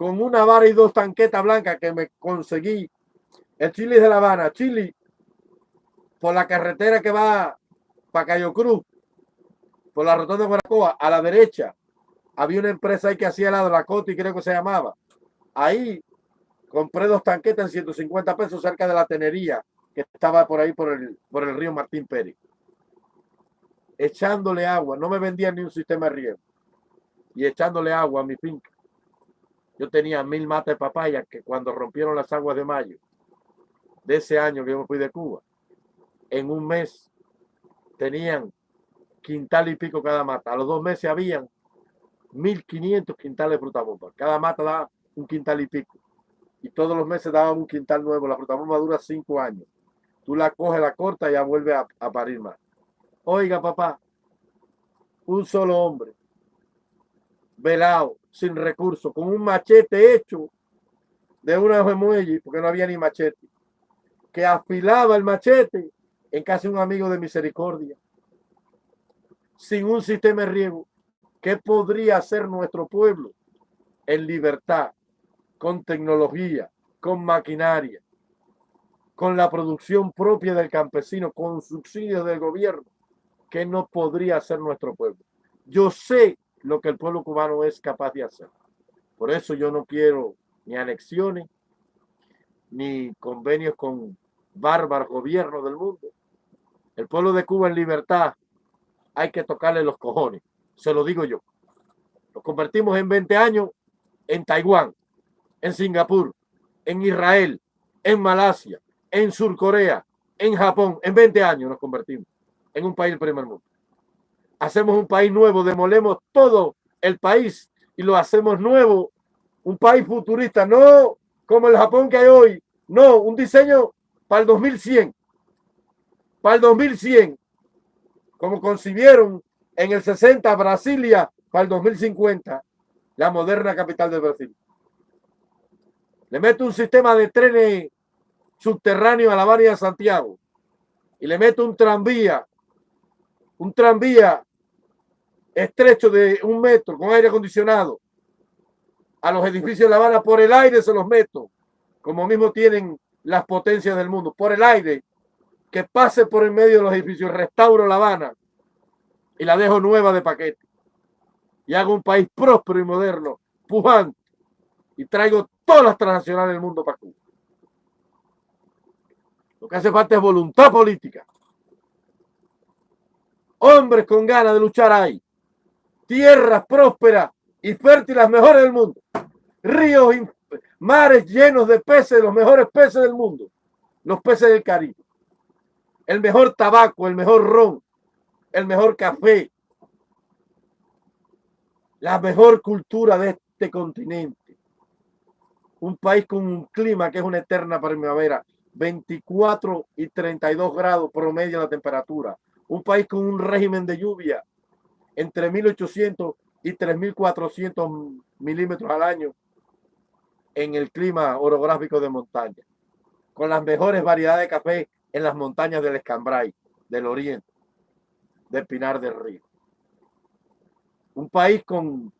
con una vara y dos tanquetas blancas que me conseguí en Chile de La Habana, Chile, por la carretera que va para Cayo Cruz, por la rotonda de Guaracoa, a la derecha, había una empresa ahí que hacía la de la Coti, creo que se llamaba. Ahí compré dos tanquetas en 150 pesos cerca de la tenería que estaba por ahí por el, por el río Martín Pérez. echándole agua. No me vendían ni un sistema de riego. Y echándole agua a mi finca. Yo tenía mil matas de papaya que cuando rompieron las aguas de mayo de ese año que yo me fui de Cuba, en un mes tenían quintal y pico cada mata. A los dos meses habían 1.500 quintales de fruta bomba. Cada mata daba un quintal y pico. Y todos los meses daban un quintal nuevo. La fruta bomba dura cinco años. Tú la coges, la cortas y ya vuelve a, a parir más. Oiga, papá, un solo hombre, velado, sin recursos, con un machete hecho de una de muelle, porque no había ni machete, que afilaba el machete en casi un amigo de misericordia, sin un sistema de riego. ¿Qué podría hacer nuestro pueblo en libertad, con tecnología, con maquinaria, con la producción propia del campesino, con subsidios del gobierno? ¿Qué no podría hacer nuestro pueblo? Yo sé lo que el pueblo cubano es capaz de hacer. Por eso yo no quiero ni anexiones, ni convenios con bárbaros gobiernos del mundo. El pueblo de Cuba en libertad hay que tocarle los cojones. Se lo digo yo. Nos convertimos en 20 años en Taiwán, en Singapur, en Israel, en Malasia, en Surcorea, en Japón. En 20 años nos convertimos en un país del primer mundo. Hacemos un país nuevo, demolemos todo el país y lo hacemos nuevo. Un país futurista, no como el Japón que hay hoy. No, un diseño para el 2100. Para el 2100. Como concibieron en el 60 Brasilia para el 2050, la moderna capital de Brasil. Le meto un sistema de trenes subterráneo a la Bahía de Santiago y le meto un tranvía, un tranvía estrecho de un metro con aire acondicionado a los edificios de La Habana por el aire se los meto, como mismo tienen las potencias del mundo, por el aire, que pase por el medio de los edificios, restauro La Habana y la dejo nueva de paquete. Y hago un país próspero y moderno, pujante, y traigo todas las transnacionales del mundo para Cuba. Lo que hace falta es voluntad política. Hombres con ganas de luchar ahí. Tierras prósperas y fértiles mejores del mundo. Ríos y mares llenos de peces, los mejores peces del mundo. Los peces del Caribe. El mejor tabaco, el mejor ron, el mejor café. La mejor cultura de este continente. Un país con un clima que es una eterna primavera 24 y 32 grados promedio la temperatura. Un país con un régimen de lluvia entre 1800 y 3400 milímetros al año en el clima orográfico de montaña. Con las mejores variedades de café en las montañas del Escambray, del Oriente, de Pinar del Río. Un país con,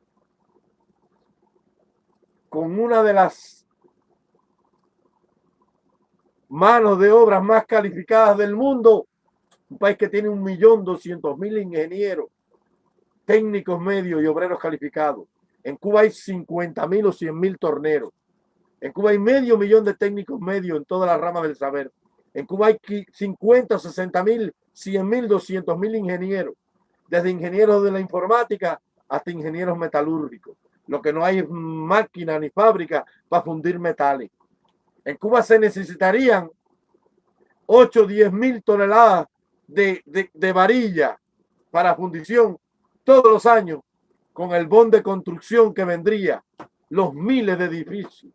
con una de las manos de obras más calificadas del mundo. Un país que tiene un millón doscientos mil ingenieros, técnicos medios y obreros calificados. En Cuba hay 50 mil o 100 mil torneros. En Cuba hay medio millón de técnicos medios en todas las ramas del saber. En Cuba hay 50, 60 mil, 100 mil, 200 mil ingenieros. Desde ingenieros de la informática hasta ingenieros metalúrgicos. Lo que no hay es máquina ni fábrica para fundir metales. En Cuba se necesitarían 8 o 10 mil toneladas de, de, varilla para fundición todos los años con el bon de construcción que vendría, los miles de edificios,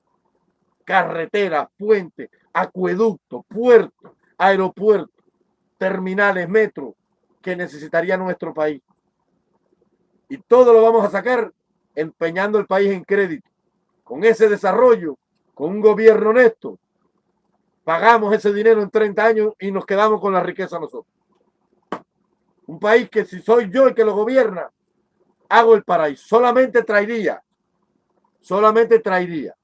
carreteras, puentes, acueductos, puertos, aeropuertos, terminales, metro que necesitaría nuestro país. Y todo lo vamos a sacar empeñando el país en crédito. Con ese desarrollo con un gobierno honesto, pagamos ese dinero en 30 años y nos quedamos con la riqueza nosotros. Un país que si soy yo el que lo gobierna, hago el paraíso. Solamente traería, solamente traería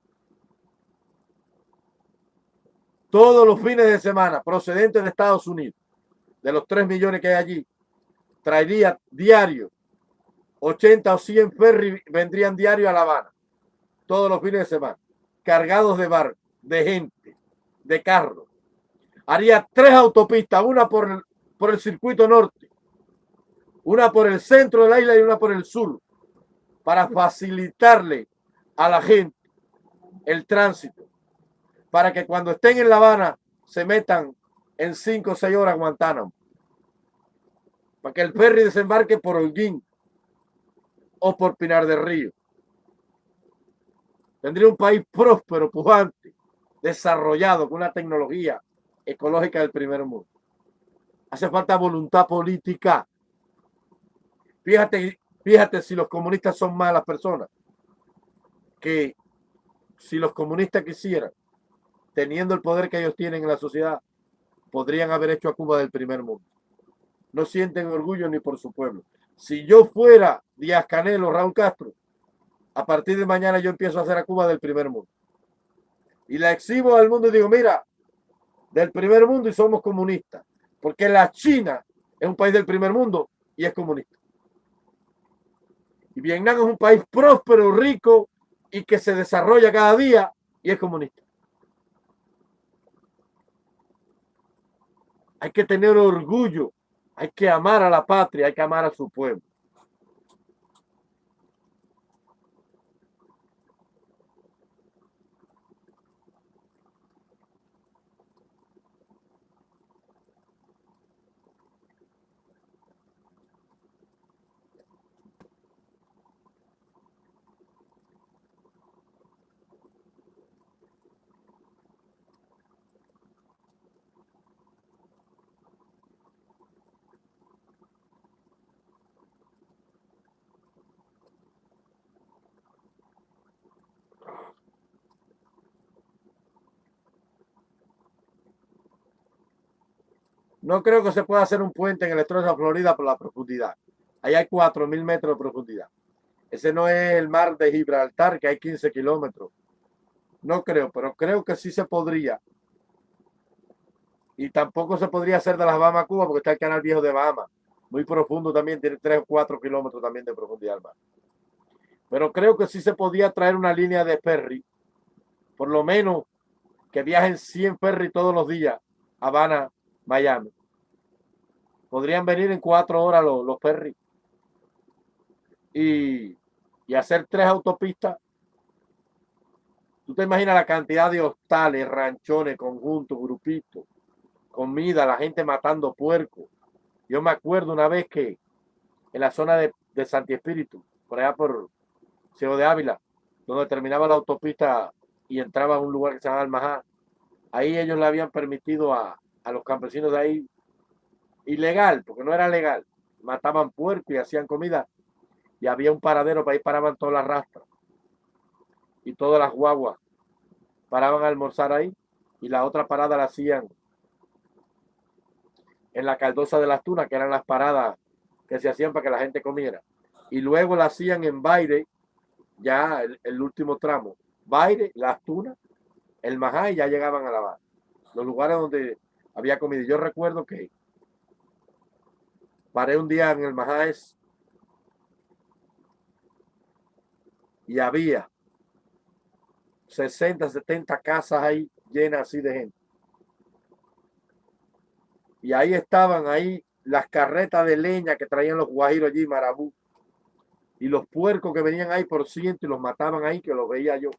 todos los fines de semana procedentes de Estados Unidos, de los 3 millones que hay allí, traería diario 80 o 100 ferry vendrían diario a La Habana, todos los fines de semana cargados de bar, de gente, de carros. Haría tres autopistas, una por el, por el circuito norte, una por el centro de la isla y una por el sur, para facilitarle a la gente el tránsito, para que cuando estén en La Habana se metan en cinco o seis horas a Guantánamo, para que el ferry desembarque por Holguín o por Pinar del Río. Tendría un país próspero, pujante, desarrollado, con una tecnología ecológica del primer mundo. Hace falta voluntad política. Fíjate, fíjate si los comunistas son malas personas. Que si los comunistas quisieran, teniendo el poder que ellos tienen en la sociedad, podrían haber hecho a Cuba del primer mundo. No sienten orgullo ni por su pueblo. Si yo fuera Díaz Canelo, Raúl Castro, a partir de mañana yo empiezo a hacer a Cuba del primer mundo. Y la exhibo al mundo y digo, mira, del primer mundo y somos comunistas. Porque la China es un país del primer mundo y es comunista. Y Vietnam es un país próspero, rico y que se desarrolla cada día y es comunista. Hay que tener orgullo, hay que amar a la patria, hay que amar a su pueblo. No creo que se pueda hacer un puente en el estrecho de Florida por la profundidad. Ahí hay 4.000 metros de profundidad. Ese no es el mar de Gibraltar, que hay 15 kilómetros. No creo, pero creo que sí se podría. Y tampoco se podría hacer de las Bahamas Cuba, porque está el canal viejo de Bahamas. Muy profundo también, tiene 3 o 4 kilómetros también de profundidad al. Pero creo que sí se podía traer una línea de ferry, por lo menos que viajen 100 ferry todos los días Habana, Miami. Podrían venir en cuatro horas los, los y, y hacer tres autopistas. Tú te imaginas la cantidad de hostales, ranchones, conjuntos, grupitos, comida, la gente matando puerco. Yo me acuerdo una vez que en la zona de, de Santi Espíritu, por allá por Ciego de Ávila, donde terminaba la autopista y entraba a un lugar que se llama Almajá, ahí ellos le habían permitido a, a los campesinos de ahí ilegal, porque no era legal. Mataban puerco y hacían comida. Y había un paradero para ahí paraban todas las rastras. Y todas las guaguas paraban a almorzar ahí. Y la otra parada la hacían en la caldosa de las tunas, que eran las paradas que se hacían para que la gente comiera. Y luego la hacían en Baire, ya el, último tramo. Baire, las tunas, el Majá y ya llegaban a la base. Los lugares donde había comida. Yo recuerdo que paré un día en el Majáez y había 60, 70 casas ahí llenas así de gente. Y ahí estaban ahí las carretas de leña que traían los guajiros allí, marabú. Y los puercos que venían ahí por ciento y los mataban ahí, que los veía yo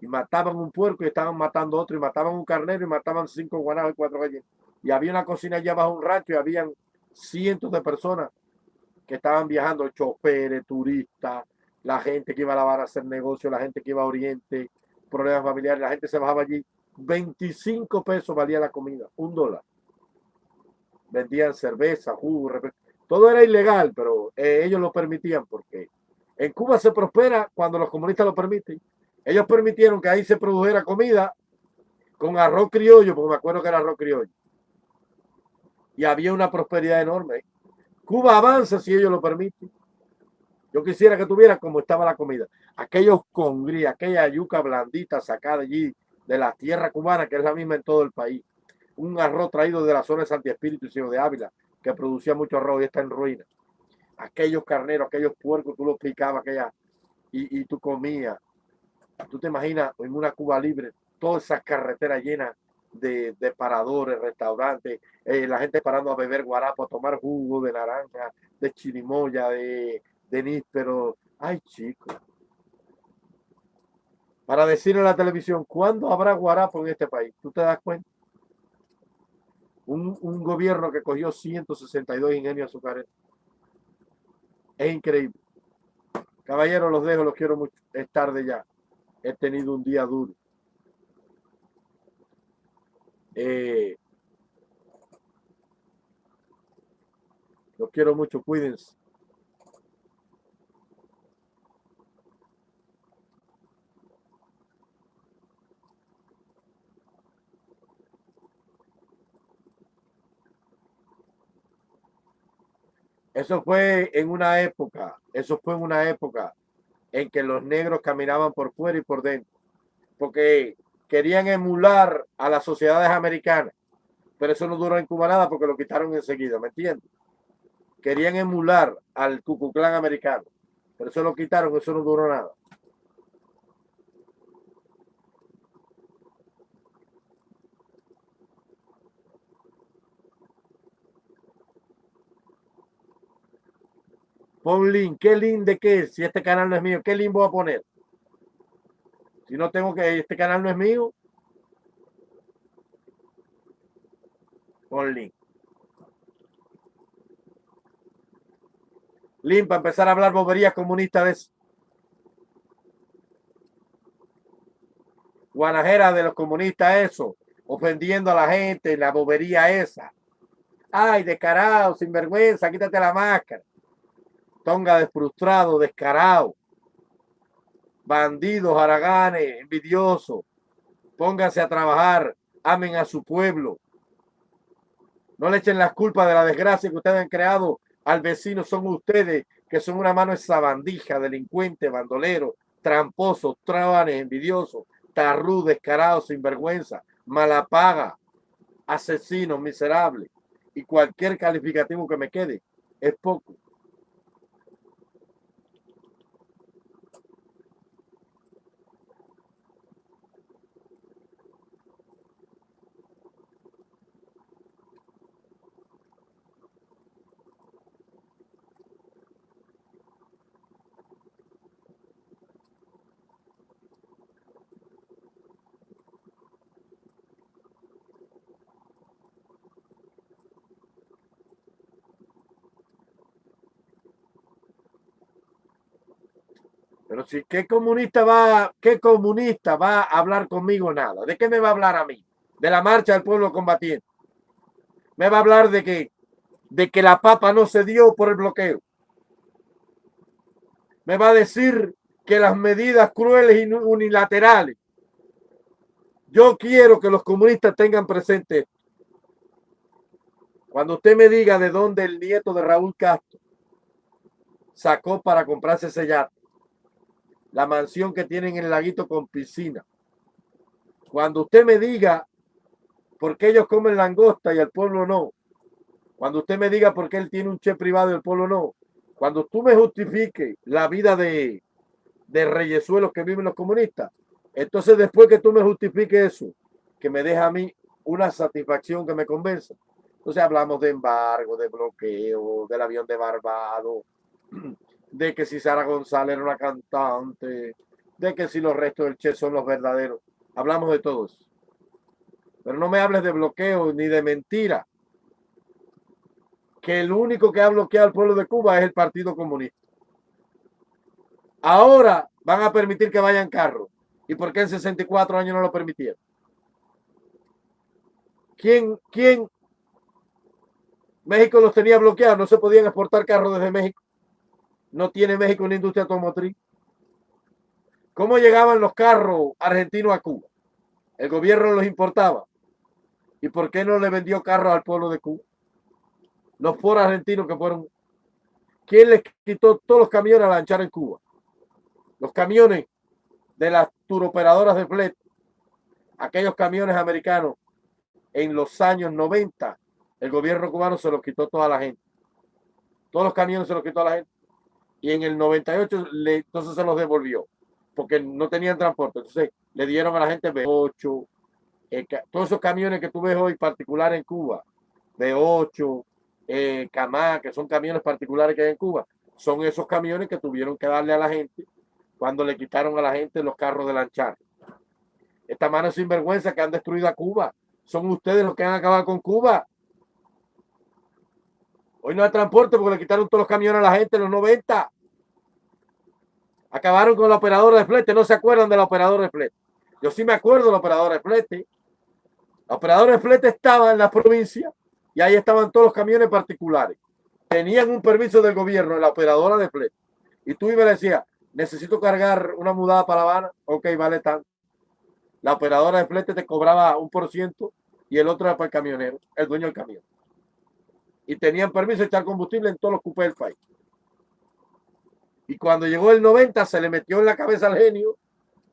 y mataban un puerco y estaban matando otro y mataban un carnero y mataban cinco guanados y cuatro gallinas. Y había una cocina allá bajo un rancho y habían cientos de personas que estaban viajando, choferes, turistas, la gente que iba a lavar a hacer negocio, la gente que iba a Oriente, problemas familiares, la gente se bajaba allí. 25 pesos valía la comida, un dólar. Vendían cerveza, jugo, todo era ilegal, pero eh, ellos lo permitían porque en Cuba se prospera cuando los comunistas lo permiten. Ellos permitieron que ahí se produjera comida con arroz criollo, porque me acuerdo que era arroz criollo. Y había una prosperidad enorme. Cuba avanza si ellos lo permiten. Yo quisiera que tuviera como estaba la comida. Aquellos congrí, aquella yuca blandita sacada allí de la tierra cubana, que es la misma en todo el país. Un arroz traído de la zona de Santi Espíritu y de Ávila, que producía mucho arroz y está en ruina. Aquellos carneros, aquellos puercos, tú los picabas aquella, y, y tú comías. Tú te imaginas en una Cuba libre, todas esas carreteras llenas de, de paradores, restaurantes, eh, la gente parando a beber guarapo, a tomar jugo de naranja, de chirimoya, de, de níspero. Ay, chicos. Para decir en la televisión, ¿cuándo habrá guarapo en este país? ¿Tú te das cuenta? Un, un gobierno que cogió 162 ingenios azucareros. Es increíble. Caballeros, los dejo, los quiero mucho. Es tarde ya. He tenido un día duro. Eh, quiero mucho, cuídense. Eso fue en una época, eso fue en una época en que los negros caminaban por fuera y por dentro, porque querían emular a las sociedades americanas, pero eso no duró en Cuba nada porque lo quitaron enseguida, ¿me entiendes? Querían emular al Ku americano, pero eso lo quitaron, eso no duró nada. Pon link. ¿Qué link de qué? Si este canal no es mío, ¿qué link voy a poner? Si no tengo que, este canal no es mío. Pon link. Link para empezar a hablar boberías comunistas de. Guanajera de los comunistas, eso. Ofendiendo a la gente, la bobería esa. Ay, descarado, sinvergüenza, quítate la máscara. Tonga de frustrado, descarado. Bandidos, haraganes, envidiosos. Pónganse a trabajar. Amen a su pueblo. No le echen las culpas de la desgracia que ustedes han creado al vecino. Son ustedes que son una mano esa bandija, delincuente, bandolero, tramposo, trabanes, envidiosos, tarrú, descarado, sinvergüenza, malapaga, asesino, miserable. Y cualquier calificativo que me quede es poco. Pero si, ¿qué comunista va, qué comunista va a hablar conmigo nada? ¿De qué me va a hablar a mí? De la marcha del pueblo combatiente. Me va a hablar de que, de que la papa no se dio por el bloqueo. Me va a decir que las medidas crueles y unilaterales. Yo quiero que los comunistas tengan presente. Cuando usted me diga de dónde el nieto de Raúl Castro sacó para comprarse ese yate, la mansión que tienen en el laguito con piscina. Cuando usted me diga por qué ellos comen langosta y el pueblo no, cuando usted me diga por qué él tiene un che privado y el pueblo no, cuando tú me justifiques la vida de, de reyesuelos que viven los comunistas, entonces después que tú me justifiques eso, que me deja a mí una satisfacción que me convenza. Entonces hablamos de embargo, de bloqueo, del avión de Barbado, de que si Sara González era una cantante, de que si los restos del Che son los verdaderos. Hablamos de todos. Pero no me hables de bloqueo ni de mentira. Que el único que ha bloqueado al pueblo de Cuba es el Partido Comunista. Ahora van a permitir que vayan carros. ¿Y por qué en 64 años no lo permitieron? ¿Quién, quién? México los tenía bloqueados, no se podían exportar carros desde México no tiene México una industria automotriz? ¿Cómo llegaban los carros argentinos a Cuba? El gobierno los importaba. ¿Y por qué no le vendió carros al pueblo de Cuba? Los foros argentinos que fueron... ¿Quién les quitó todos los camiones a lanchar en Cuba? Los camiones de las turoperadoras de flete. Aquellos camiones americanos en los años 90, el gobierno cubano se los quitó toda la gente. Todos los camiones se los quitó a la gente y en el 98 le, entonces se los devolvió porque no tenían transporte. Entonces le dieron a la gente B8, eh, todos esos camiones que tú ves hoy particular en Cuba, de 8, eh, que son camiones particulares que hay en Cuba, son esos camiones que tuvieron que darle a la gente cuando le quitaron a la gente los carros de lanchar. Esta mano sinvergüenza que han destruido a Cuba. Son ustedes los que han acabado con Cuba. Hoy no hay transporte porque le quitaron todos los camiones a la gente en los 90. Acabaron con la operadora de flete. No se acuerdan de la operadora de flete. Yo sí me acuerdo de la operadora de flete. La operadora de flete estaba en la provincia y ahí estaban todos los camiones particulares. Tenían un permiso del gobierno la operadora de flete. Y tú y le decías, necesito cargar una mudada para La Habana. Ok, vale tanto. La operadora de flete te cobraba un por ciento y el otro era para el camionero, el dueño del camión y tenían permiso de echar combustible en todos los cupés del país. Y cuando llegó el 90 se le metió en la cabeza al genio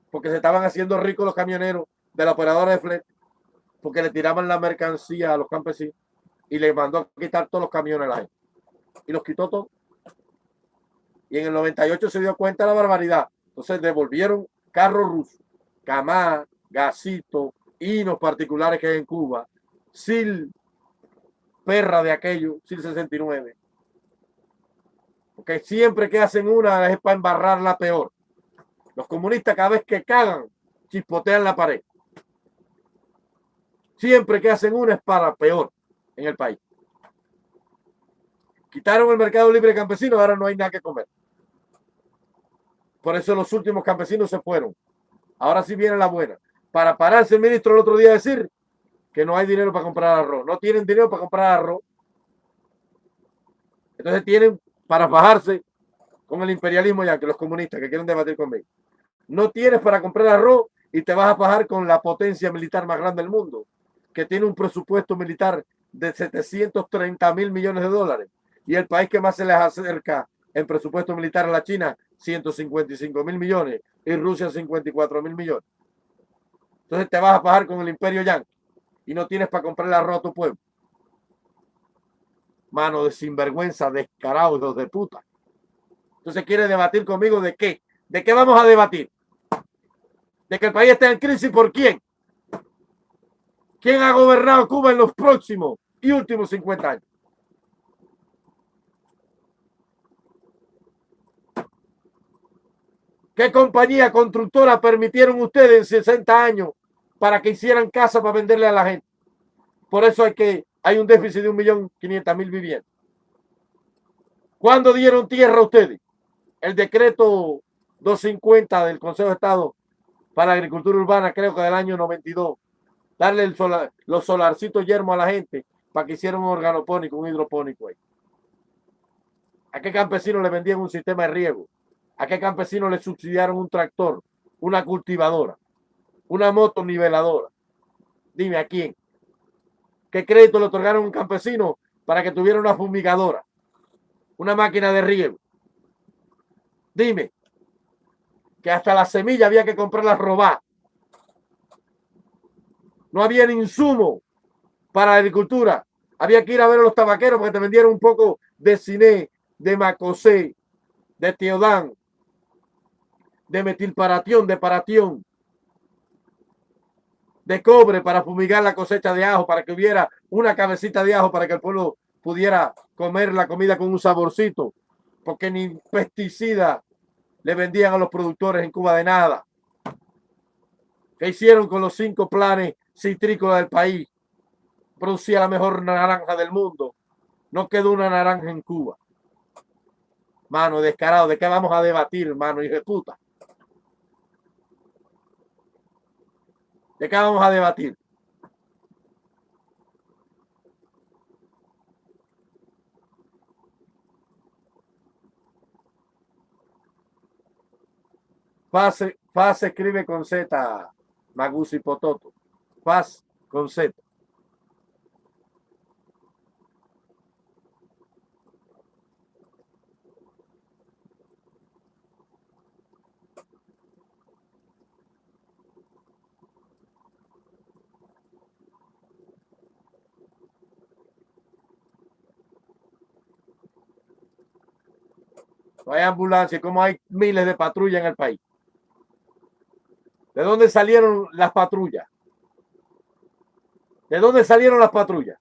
porque se estaban haciendo ricos los camioneros de la operadora de flete porque le tiraban la mercancía a los campesinos y le mandó a quitar todos los camiones a la. Y los quitó todos. Y en el 98 se dio cuenta de la barbaridad. Entonces devolvieron carros rusos, Camá, Gasito, Hinos particulares que hay en Cuba, Sil perra de aquello, 69. Porque siempre que hacen una es para embarrarla peor. Los comunistas cada vez que cagan, chispotean la pared. Siempre que hacen una es para peor en el país. Quitaron el mercado libre campesino, ahora no hay nada que comer. Por eso los últimos campesinos se fueron. Ahora sí viene la buena. Para pararse el ministro el otro día a decir que no hay dinero para comprar arroz. No tienen dinero para comprar arroz. Entonces tienen para bajarse con el imperialismo ya que los comunistas que quieren debatir conmigo. No tienes para comprar arroz y te vas a bajar con la potencia militar más grande del mundo, que tiene un presupuesto militar de 730 mil millones de dólares. Y el país que más se les acerca en presupuesto militar a la China, 155 mil millones, y Rusia 54 mil millones. Entonces te vas a bajar con el imperio y no tienes para comprar arroz a tu pueblo. Mano de sinvergüenza, descarados de puta. Entonces quiere debatir conmigo de qué. ¿De qué vamos a debatir? ¿De que el país está en crisis por quién? ¿Quién ha gobernado Cuba en los próximos y últimos 50 años? ¿Qué compañía constructora permitieron ustedes en 60 años para que hicieran casa para venderle a la gente. Por eso hay que hay un déficit de un millón quinientas mil viviendas. ¿Cuándo dieron tierra a ustedes? El decreto 250 del Consejo de Estado para Agricultura Urbana, creo que del año 92. Darle el solar, los solarcitos yermos a la gente para que hicieran un organopónico, un hidropónico ahí. ¿A qué campesino le vendían un sistema de riego? ¿A qué campesino le subsidiaron un tractor, una cultivadora? una moto niveladora. Dime a quién. ¿Qué crédito le otorgaron a un campesino para que tuviera una fumigadora? Una máquina de riego. Dime que hasta la semilla había que comprarla robar. No había insumo para la agricultura. Había que ir a ver a los tabaqueros porque te vendieron un poco de cine, de macosé, de teodán, de metilparatión, de paratión de cobre para fumigar la cosecha de ajo, para que hubiera una cabecita de ajo para que el pueblo pudiera comer la comida con un saborcito, porque ni pesticida le vendían a los productores en Cuba de nada. ¿Qué hicieron con los cinco planes citrícolas del país? Producía la mejor naranja del mundo. No quedó una naranja en Cuba. Mano, descarado, ¿de qué vamos a debatir, mano, y de puta? ¿De qué vamos a debatir? Faz, Faz escribe con Z, Magusi Pototo. Faz con Z. hay ambulancia, como hay miles de patrullas en el país. ¿De dónde salieron las patrullas? ¿De dónde salieron las patrullas?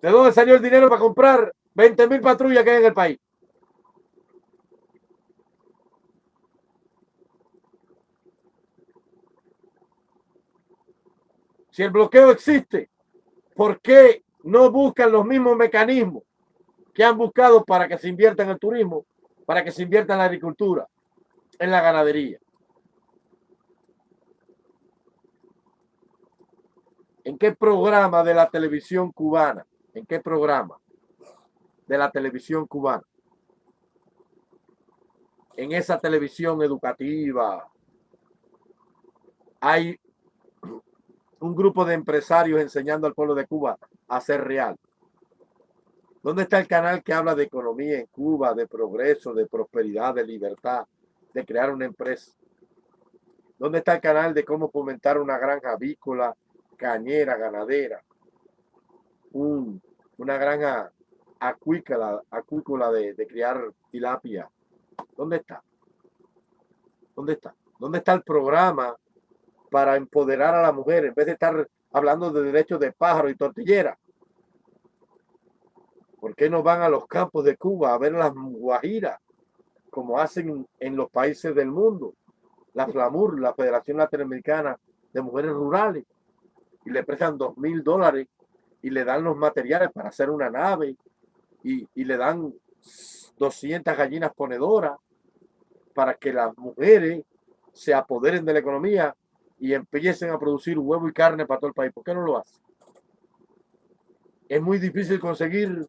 ¿De dónde salió el dinero para comprar 20 mil patrullas que hay en el país? Si el bloqueo existe, ¿por qué no buscan los mismos mecanismos que han buscado para que se invierta en el turismo, para que se invierta en la agricultura, en la ganadería? ¿En qué programa de la televisión cubana? ¿En qué programa de la televisión cubana? En esa televisión educativa hay un grupo de empresarios enseñando al pueblo de Cuba a ser real. ¿Dónde está el canal que habla de economía en Cuba, de progreso, de prosperidad, de libertad, de crear una empresa? ¿Dónde está el canal de cómo fomentar una granja avícola, cañera, ganadera? una granja acuícola, acuícola de, de criar tilapia. ¿Dónde está? ¿Dónde está? ¿Dónde está el programa para empoderar a la mujer en vez de estar hablando de derechos de pájaro y tortillera. ¿Por qué no van a los campos de Cuba a ver las guajiras como hacen en los países del mundo? La FLAMUR, la Federación Latinoamericana de Mujeres Rurales, y le prestan dos mil dólares y le dan los materiales para hacer una nave y, y le dan 200 gallinas ponedoras para que las mujeres se apoderen de la economía y empiecen a producir huevo y carne para todo el país. ¿Por qué no lo hacen? Es muy difícil conseguir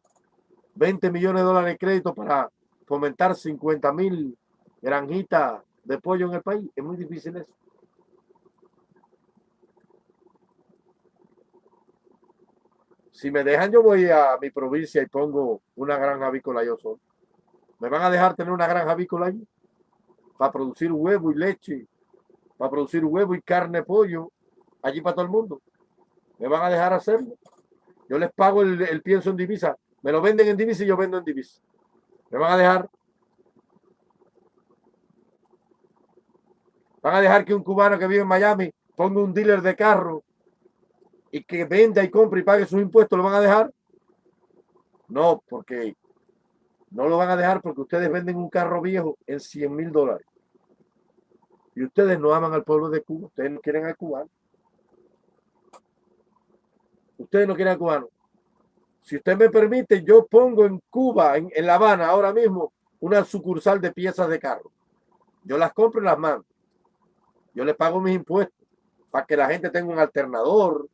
20 millones de dólares de crédito para fomentar 50 mil granjitas de pollo en el país. Es muy difícil eso. Si me dejan, yo voy a mi provincia y pongo una granja avícola yo solo. ¿Me van a dejar tener una granja avícola allí? Para producir huevo y leche para producir huevo y carne, pollo, allí para todo el mundo. ¿Me van a dejar hacerlo? Yo les pago el, pienso en divisa. Me lo venden en divisa y yo vendo en divisa. ¿Me van a dejar? ¿Van a dejar que un cubano que vive en Miami ponga un dealer de carro y que venda y compre y pague sus impuestos? ¿Lo van a dejar? No, porque no lo van a dejar porque ustedes venden un carro viejo en 100 mil dólares. Y ustedes no aman al pueblo de Cuba, ustedes no quieren al cubano. Ustedes no quieren al cubano. Si usted me permite, yo pongo en Cuba, en, La Habana, ahora mismo, una sucursal de piezas de carro. Yo las compro y las mando. Yo le pago mis impuestos para que la gente tenga un alternador,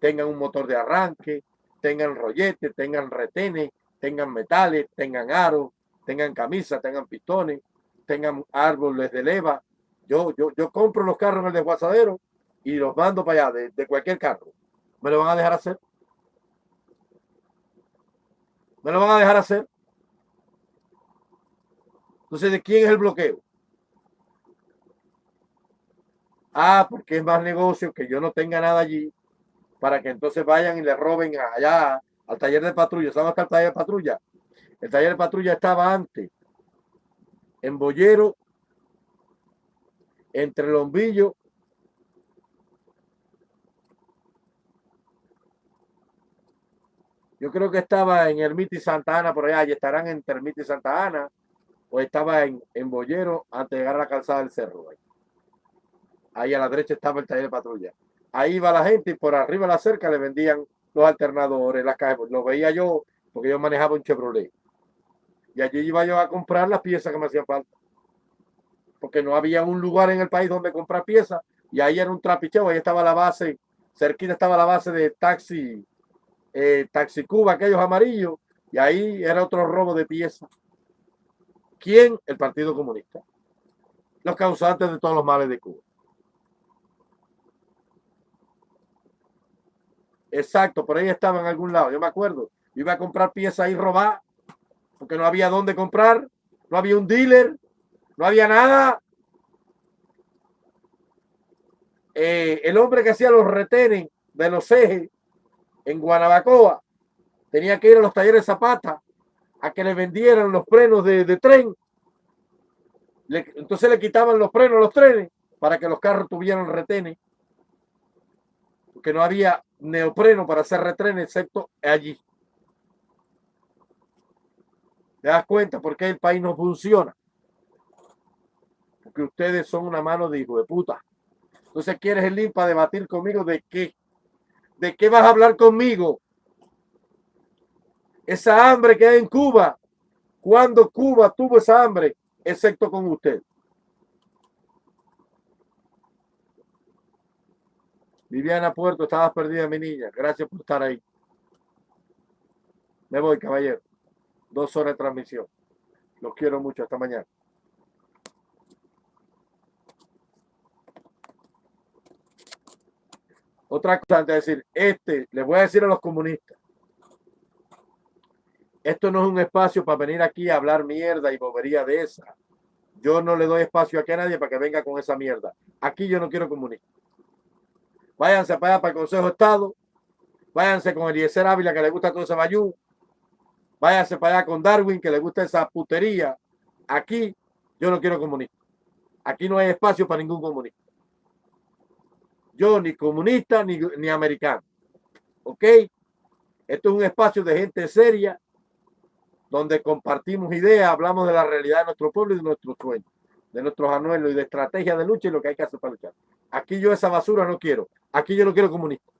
tengan un motor de arranque, tengan rolletes, tengan retenes, tengan metales, tengan aros, tengan camisas, tengan pistones, tengan árboles de leva, yo, yo, yo compro los carros en el desguazadero y los mando para allá de, cualquier carro. ¿Me lo van a dejar hacer? ¿Me lo van a dejar hacer? Entonces, ¿de quién es el bloqueo? Ah, porque es más negocio que yo no tenga nada allí para que entonces vayan y le roben allá al taller de patrulla. ¿Saben hasta el taller de patrulla? El taller de patrulla estaba antes en Boyero entre Lombillo Yo creo que estaba en Ermita y Santa Ana, por allá, y estarán en Ermita y Santa Ana, o estaba en, en Boyero antes de llegar a la calzada del cerro. Ahí. a la derecha estaba el taller de patrulla. Ahí iba la gente y por arriba de la cerca le vendían los alternadores, las cajas. Lo veía yo porque yo manejaba un Chevrolet. Y allí iba yo a comprar las piezas que me hacían falta porque no había un lugar en el país donde comprar piezas y ahí era un trapicheo, ahí estaba la base, cerquita estaba la base de taxi, eh, taxi Cuba, aquellos amarillos, y ahí era otro robo de piezas. ¿Quién? El Partido Comunista. Los causantes de todos los males de Cuba. Exacto, por ahí estaba en algún lado, yo me acuerdo. iba a comprar piezas y robar, porque no había dónde comprar, no había un dealer, no había nada. Eh, el hombre que hacía los retenes de los ejes en Guanabacoa tenía que ir a los talleres Zapata a que le vendieran los frenos de, tren. entonces le quitaban los frenos a los trenes para que los carros tuvieran retenes, porque no había neopreno para hacer retenes excepto allí. ¿Te das cuenta por qué el país no funciona? Porque ustedes son una mano de hijo de puta. Entonces, ¿quieres el link para debatir conmigo de qué? ¿De qué vas a hablar conmigo? Esa hambre que hay en Cuba. cuando Cuba tuvo esa hambre? Excepto con usted. Viviana Puerto, estabas perdida, mi niña. Gracias por estar ahí. Me voy, caballero. Dos horas de transmisión. Los quiero mucho. Hasta mañana. Otra cosa de decir, este, les voy a decir a los comunistas, esto no es un espacio para venir aquí a hablar mierda y bobería de esa. Yo no le doy espacio aquí a nadie para que venga con esa mierda. Aquí yo no quiero comunistas. Váyanse para allá para el Consejo de Estado. Váyanse con Eliezer Ávila que le gusta todo ese bayú. Váyase para allá con Darwin, que le gusta esa putería. Aquí yo no quiero comunista. Aquí no hay espacio para ningún comunista. Yo ni comunista ni, ni americano. ¿Ok? Esto es un espacio de gente seria donde compartimos ideas, hablamos de la realidad de nuestro pueblo y de nuestros sueños, de nuestros anuelos y de estrategias de lucha y lo que hay que hacer para luchar. Aquí yo esa basura no quiero. Aquí yo no quiero comunista.